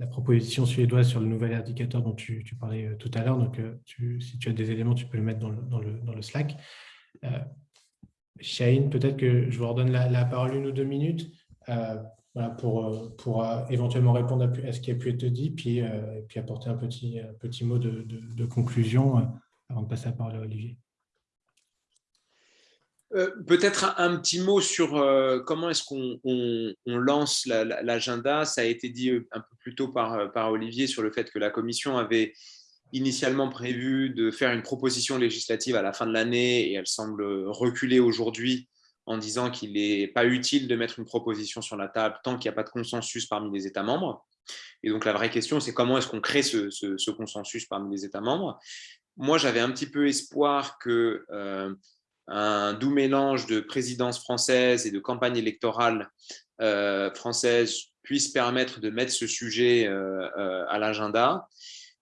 la proposition suédoise sur le nouvel indicateur dont tu, parlais euh, tout à l'heure. Donc, euh, si tu as des éléments, tu peux le mettre dans le, dans le, Slack. Euh, Shane, peut-être que je vous redonne la, parole une ou deux minutes pour, pour éventuellement répondre à, ce qui a pu être dit, puis, puis apporter un petit, petit mot de, de conclusion avant de passer la parole à Olivier. Euh, peut-être un, petit mot sur euh, comment est-ce qu'on lance l'agenda? Ça a été dit euh, un peu plus tôt par, par, Olivier sur le fait que la Commission avait initialement prévu de faire une proposition législative à la fin de l'année et elle semble reculer aujourd'hui en disant qu'il n'est pas utile de mettre une proposition sur la table tant qu'il n'y a pas de consensus parmi les États membres. Et donc la vraie question, c'est comment est-ce qu'on crée ce, consensus parmi les États membres? Moi, j'avais un petit peu espoir que un doux mélange de présidence française et de campagne électorale euh, française puisse permettre de mettre ce sujet euh, euh, à l'agenda.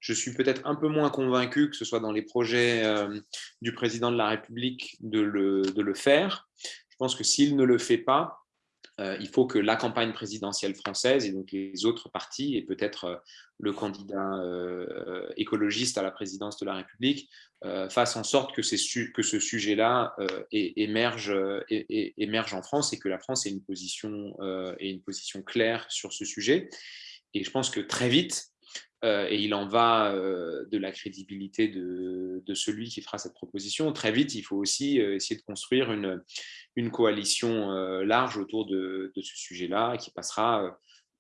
Je suis peut-être un peu moins convaincu que ce soit dans les projets du président de la République de le faire. Je pense que s'il ne le fait pas, euh, il faut que la campagne présidentielle française et donc les autres partis et peut-être euh, le candidat euh, écologiste à la présidence de la République fassent en sorte que, ce sujet-là émerge, en France et que la France ait une position claire sur ce sujet. Et je pense que très vite, et il en va de la crédibilité de, celui qui fera cette proposition. Très vite, il faut aussi essayer de construire une, coalition euh, large autour de, ce sujet-là qui passera, euh,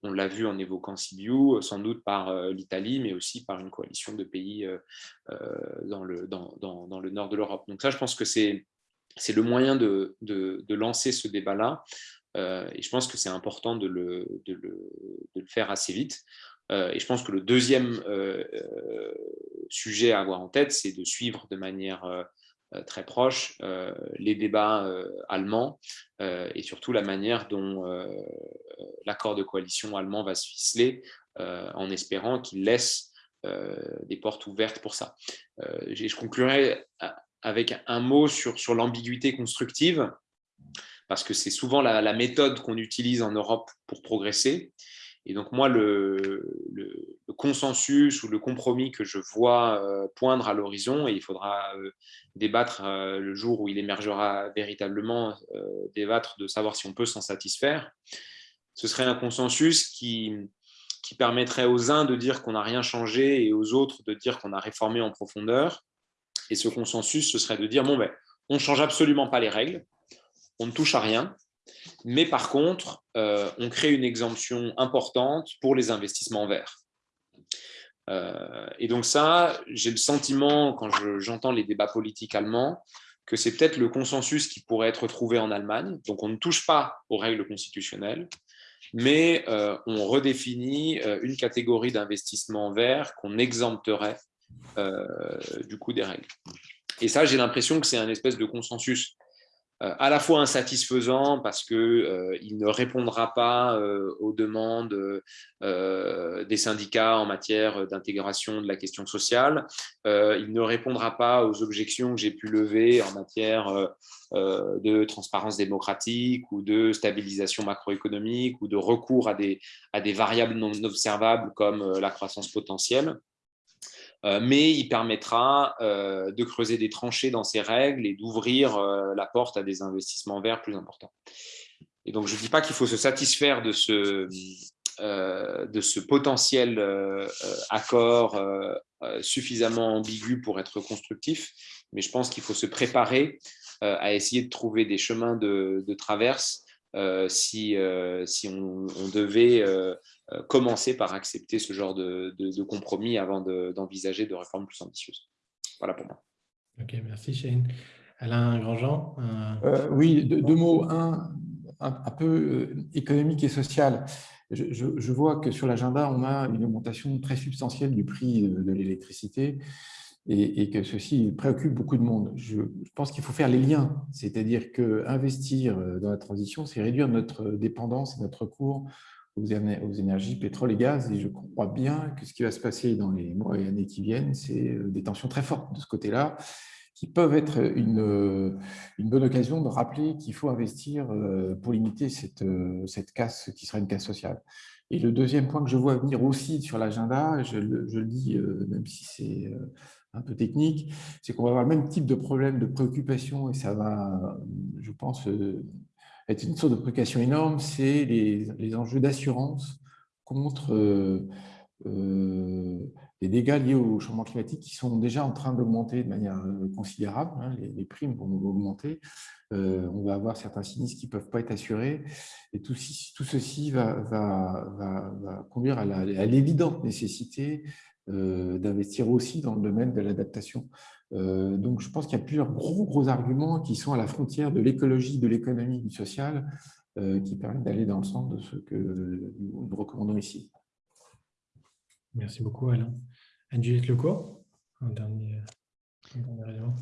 on l'a vu en évoquant Sibiu, sans doute par euh, l'Italie, mais aussi par une coalition de pays dans, le, nord de l'Europe. Donc ça, je pense que c'est le moyen de, lancer ce débat-là. et je pense que c'est important de, le, faire assez vite. Et je pense que le deuxième sujet à avoir en tête, c'est de suivre de manière euh, très proche euh, les débats euh, allemands et surtout la manière dont l'accord de coalition allemand va se ficeler en espérant qu'il laisse des portes ouvertes pour ça. je conclurai avec un mot sur, sur l'ambiguïté constructive, parce que c'est souvent la méthode qu'on utilise en Europe pour progresser. Et donc moi, le, consensus ou le compromis que je vois euh, poindre à l'horizon, et il faudra euh, débattre euh, le jour où il émergera véritablement, débattre de savoir si on peut s'en satisfaire, ce serait un consensus qui, permettrait aux uns de dire qu'on n'a rien changé et aux autres de dire qu'on a réformé en profondeur. Et ce consensus, ce serait de dire, bon, ben, on ne change absolument pas les règles, on ne touche à rien, mais par contre, euh, on crée une exemption importante pour les investissements verts. Euh, et donc ça, j'ai le sentiment, quand j'entends les débats politiques allemands, que c'est peut-être le consensus qui pourrait être trouvé en Allemagne. Donc on ne touche pas aux règles constitutionnelles, mais euh, on redéfinit une catégorie d'investissements verts qu'on exempterait du coup des règles. Et ça, j'ai l'impression que c'est un espèce de consensus à la fois insatisfaisant parce qu'il euh, ne répondra pas euh, aux demandes des syndicats en matière d'intégration de la question sociale, il ne répondra pas aux objections que j'ai pu lever en matière de transparence démocratique ou de stabilisation macroéconomique ou de recours à à des variables non observables comme la croissance potentielle. Euh, mais il permettra euh, de creuser des tranchées dans ces règles et d'ouvrir euh, la porte à des investissements verts plus importants. Et donc, je ne dis pas qu'il faut se satisfaire de ce, de ce potentiel accord suffisamment ambigu pour être constructif, mais je pense qu'il faut se préparer à essayer de trouver des chemins de, traverse si, si on, devait commencer par accepter ce genre de, compromis avant d'envisager de, réformes plus ambitieuses. Voilà pour moi. Ok, merci Shane. Alain Grandjean euh, Oui, deux, mots. Un, un, peu euh, économique et social. Je, vois que sur l'agenda, on a une augmentation très substantielle du prix de, l'électricité et, que ceci préoccupe beaucoup de monde. Je, pense qu'il faut faire les liens, c'est-à-dire qu'investir dans la transition, c'est réduire notre dépendance et notre cours aux, énergies pétrole et gaz. Et je crois bien que ce qui va se passer dans les mois et années qui viennent, c'est euh, des tensions très fortes de ce côté-là, qui peuvent être une, euh, une bonne occasion de rappeler qu'il faut investir euh, pour limiter cette, cette casse qui sera une casse sociale. Et le deuxième point que je vois venir aussi sur l'agenda, je, je, le dis même si c'est un peu technique, c'est qu'on va avoir le même type de problème de préoccupation et ça va, je pense, est une sorte de préoccupation énorme, c'est les, enjeux d'assurance contre euh, euh, les dégâts liés au changement climatique qui sont déjà en train d'augmenter de manière euh, considérable. Hein, les, primes vont augmenter. on va avoir certains sinistres qui ne peuvent pas être assurés. Et tout, ceci va, conduire à l'évidente nécessité d'investir aussi dans le domaine de l'adaptation euh, donc, je pense qu'il y a plusieurs gros, arguments qui sont à la frontière de l'écologie, de l'économie, du social, euh, qui permettent d'aller dans le sens de ce que nous recommandons ici. Merci beaucoup, Alain. Anne-Juliette Lecourt, un dernier, élément.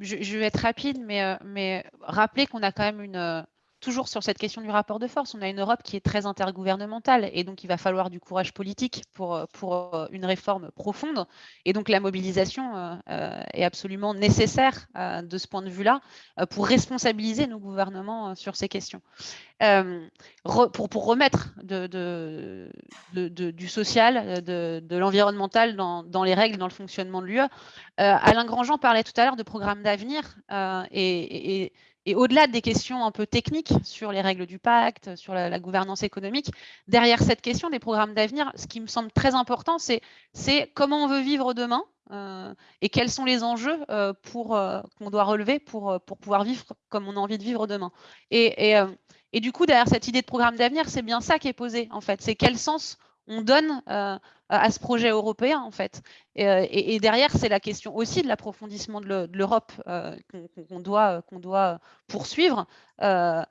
Je, je, vais être rapide, mais, euh, mais rappeler qu'on a quand même une, toujours sur cette question du rapport de force, on a une Europe qui est très intergouvernementale et donc il va falloir du courage politique pour, euh, pour euh, une réforme profonde. Et donc la mobilisation euh, est absolument nécessaire de ce point de vue-là pour responsabiliser nos gouvernements sur ces questions. pour, pour remettre du social, de, l'environnemental dans, dans, les règles, dans le fonctionnement de l'UE. Alain Grandjean parlait tout à l'heure de programmes d'avenir et et au-delà des questions un peu techniques sur les règles du pacte, sur la, gouvernance économique, derrière cette question des programmes d'avenir, ce qui me semble très important, c'est comment on veut vivre demain euh, et quels sont les enjeux euh, euh, qu'on doit relever pour, pouvoir vivre comme on a envie de vivre demain. Et, et, et du coup, derrière cette idée de programme d'avenir, c'est bien ça qui est posé, en fait. C'est quel sens on donne à ce projet européen, en fait. Euh, et, derrière, c'est la question aussi de l'approfondissement de l'Europe euh, qu'on doit, qu'on doit poursuivre euh,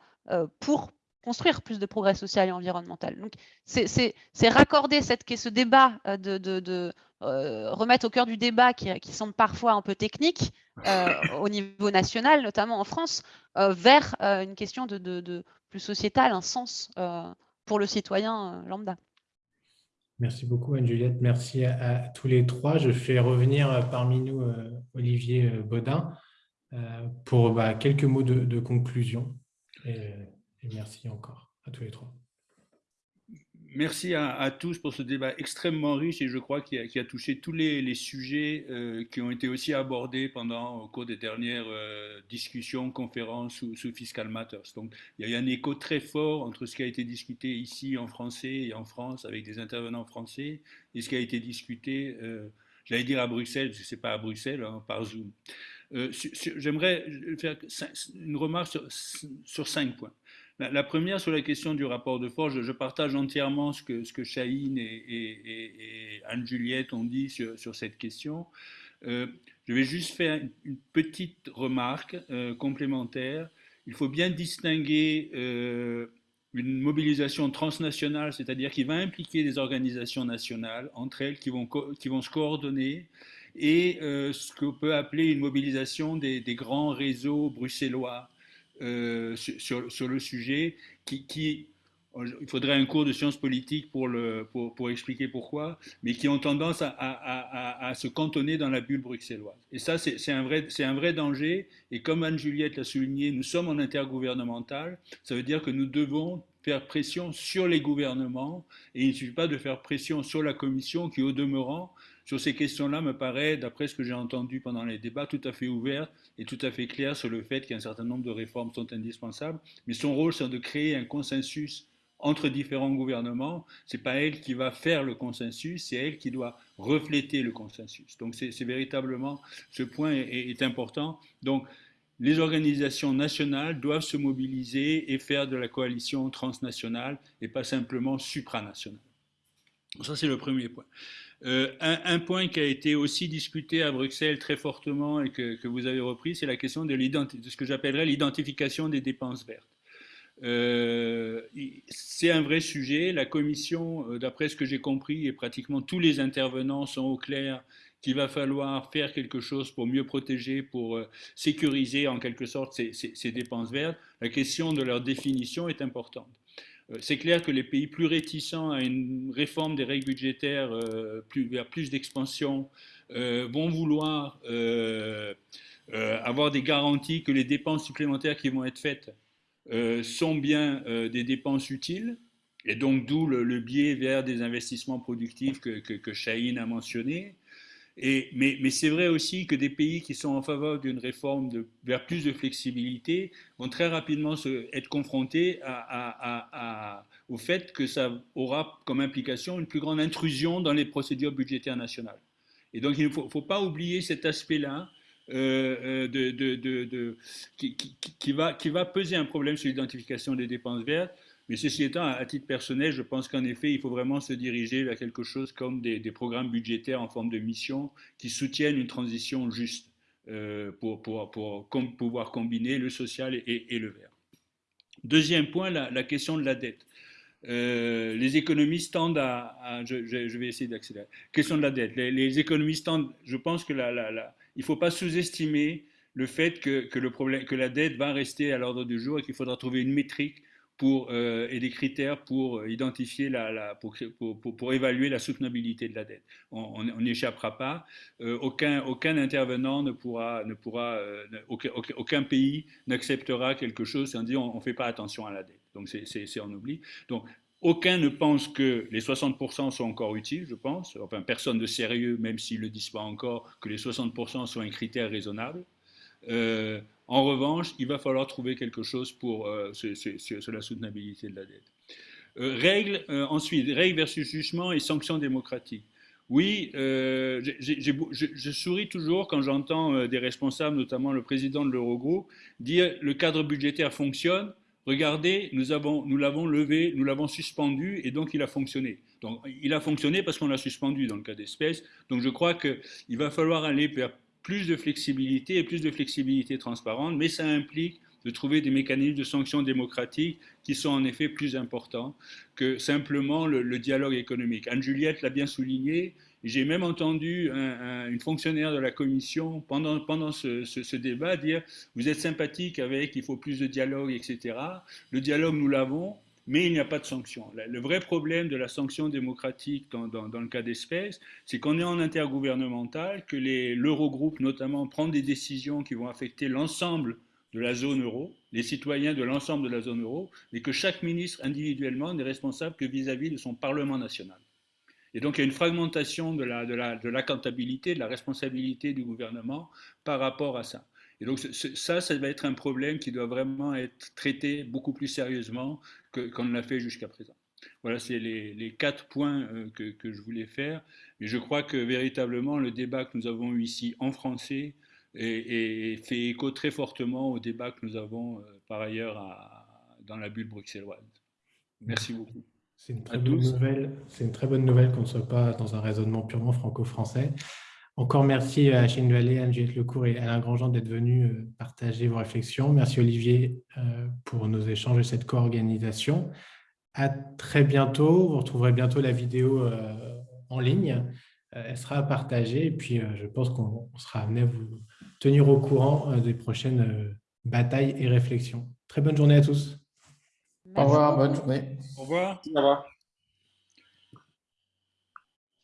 pour construire plus de progrès social et environnemental. Donc, c'est raccorder cette, ce débat, de, de, remettre au cœur du débat qui, qui semble parfois un peu technique [laughs] au niveau national, notamment en France, vers une question de, de, plus sociétale, un sens pour le citoyen lambda. Merci beaucoup, Anne-Juliette. Merci à, tous les trois. Je fais revenir euh, parmi nous euh, Olivier euh, Baudin pour bah, quelques mots de, conclusion. et merci encore à tous les trois merci à, tous pour ce débat extrêmement riche et je crois qu'il a, touché tous les, sujets euh, qui ont été aussi abordés pendant au cours des dernières euh, discussions, conférences sous, Fiscal Matters. Donc il y a un écho très fort entre ce qui a été discuté ici en français et en France avec des intervenants français et ce qui a été discuté, euh, j'allais dire à Bruxelles, parce que ce n'est pas à Bruxelles, hein, par Zoom. J'aimerais faire une remarque sur cinq points. La, première, sur la question du rapport de force, je, partage entièrement ce que, ce et, Anne-Juliette ont dit sur, cette question. Euh, je vais juste faire une, petite remarque euh, complémentaire. Il faut bien distinguer euh, une mobilisation transnationale, c'est-à-dire qui va impliquer des organisations nationales entre elles qui vont, qui vont se coordonner et ce qu'on peut appeler une mobilisation des, grands réseaux bruxellois sur, sur, le sujet qui, il faudrait un cours de sciences politiques pour, expliquer pourquoi, mais qui ont tendance à, se cantonner dans la bulle bruxelloise. Et ça, c'est un, un vrai danger. Et comme Anne-Juliette l'a souligné, nous sommes en intergouvernemental. Ça veut dire que nous devons faire pression sur les gouvernements. Et il ne suffit pas de faire pression sur la Commission, qui, au demeurant, sur ces questions-là, me paraît, d'après ce que j'ai entendu pendant les débats, tout à fait ouverte et tout à fait claire sur le fait qu'un certain nombre de réformes sont indispensables. Mais son rôle, c'est de créer un consensus entre différents gouvernements. Ce n'est pas elle qui va faire le consensus, c'est elle qui doit refléter le consensus. Donc c'est véritablement, ce point est, important. Donc les organisations nationales doivent se mobiliser et faire de la coalition transnationale et pas simplement supranationale. Ça, c'est le premier point. Euh, un, point qui a été aussi discuté à Bruxelles très fortement et que, vous avez repris, c'est la question de, ce que j'appellerais l'identification des dépenses vertes. Euh, c'est un vrai sujet. La commission, euh, d'après ce que j'ai compris, et pratiquement tous les intervenants sont au clair qu'il va falloir faire quelque chose pour mieux protéger, pour sécuriser en quelque sorte ces, dépenses vertes. La question de leur définition est importante. C'est clair que les pays plus réticents à une réforme des règles budgétaires plus, vers plus d'expansion vont vouloir avoir des garanties que les dépenses supplémentaires qui vont être faites euh, sont bien euh, des dépenses utiles, et donc d'où le, biais vers des investissements productifs que, que, a mentionné. Mais, c'est vrai aussi que des pays qui sont en faveur d'une réforme vers plus de flexibilité vont très rapidement être confrontés au fait que ça aura comme implication une plus grande intrusion dans les procédures budgétaires nationales. Et donc il ne faut, pas oublier cet aspect-là euh, euh, qui, va, qui va peser un problème sur l'identification des dépenses vertes. Mais ceci étant, à titre personnel, je pense qu'en effet, il faut vraiment se diriger vers quelque chose comme des, programmes budgétaires en forme de mission qui soutiennent une transition juste euh, pour, pouvoir combiner le social et, le vert. Deuxième point, la, question de la dette. les économistes tendent à, je, vais essayer d'accélérer. Question de la dette. Les, économistes tendent, je pense que il ne faut pas sous-estimer le fait que la dette va rester à l'ordre du jour et qu'il faudra trouver une métrique pour, euh, et des critères pour identifier la, pour, pour, évaluer la soutenabilité de la dette. On n'y échappera pas. Euh, aucun, aucun intervenant ne pourra, ne pourra euh, aucun, pays n'acceptera quelque chose sans dire on ne fait pas attention à la dette. Donc c'est on oublie. Donc aucun ne pense que les 60% sont encore utiles, je pense. Enfin, personne de sérieux, même s'ils ne le disent pas encore, que les 60% sont un critère raisonnable. Euh, en revanche, il va falloir trouver quelque chose pour euh, sur, la soutenabilité de la dette. Euh, règles, ensuite, règles versus jugement et sanctions démocratiques. Oui, je, souris toujours quand j'entends des responsables, notamment le président de l'Eurogroupe, dire le cadre budgétaire fonctionne, regardez, nous l'avons levé, nous l'avons suspendu et donc il a fonctionné. Donc il a fonctionné parce qu'on l'a suspendu dans le cas d'espèce. Donc je crois qu'il va falloir aller vers plus de flexibilité et plus de flexibilité transparente, mais ça implique de trouver des mécanismes de sanctions démocratiques qui sont en effet plus importants que simplement le, dialogue économique. Anne-Juliette l'a bien souligné, j'ai même entendu une fonctionnaire de la commission pendant, pendant ce, débat dire vous êtes sympathique avec il faut plus de dialogue, etc. Le dialogue, nous l'avons, mais il n'y a pas de sanction. Le vrai problème de la sanction démocratique dans, le cas d'espèce, c'est qu'on est en intergouvernemental, que l'Eurogroupe notamment prend des décisions qui vont affecter l'ensemble de la zone euro, les cititoyens de l'ensemble de la zone euro, mais que chaque ministre individuellement n'est responsable que vis à -vis de son Parlement national. Et donc, il y a une fragmentation de la, de la, de l'accountabilité, de la responsabilité du gouvernement par rapport à ça. Et donc, ça, ça va être un problème qui doit vraiment être traité beaucoup plus sérieusement qu'on ne l'a fait jusqu'à présent. Voilà, c'est les, les, quatre points euh, que, que, je voulais faire. Mais je crois que véritablement, le débat que nous avons eu ici en français est, fait écho très fortement au débat que nous avons euh, par ailleurs à, dans la bulle bruxelloise. Merci beaucoup. C'est une, très bonne nouvelle. C'est une très bonne nouvelle qu'on ne soit pas dans un raisonnement purement franco-français. Encore merci à Chine Vallée, Anne-Juliette Lecourt et Alain Grandjean d'être venus euh, partager vos réflexions. Merci Olivier euh, pour nos échanges et cette co-organisation. À très bientôt. Vous retrouverez bientôt la vidéo euh, en ligne elle sera à partager. Et puis, je pense qu'on sera amené à vous tenir au courant des prochaines batailles et réflexions. Très bonne journée à tous. Au revoir, bonne journée. Au revoir. Au revoir.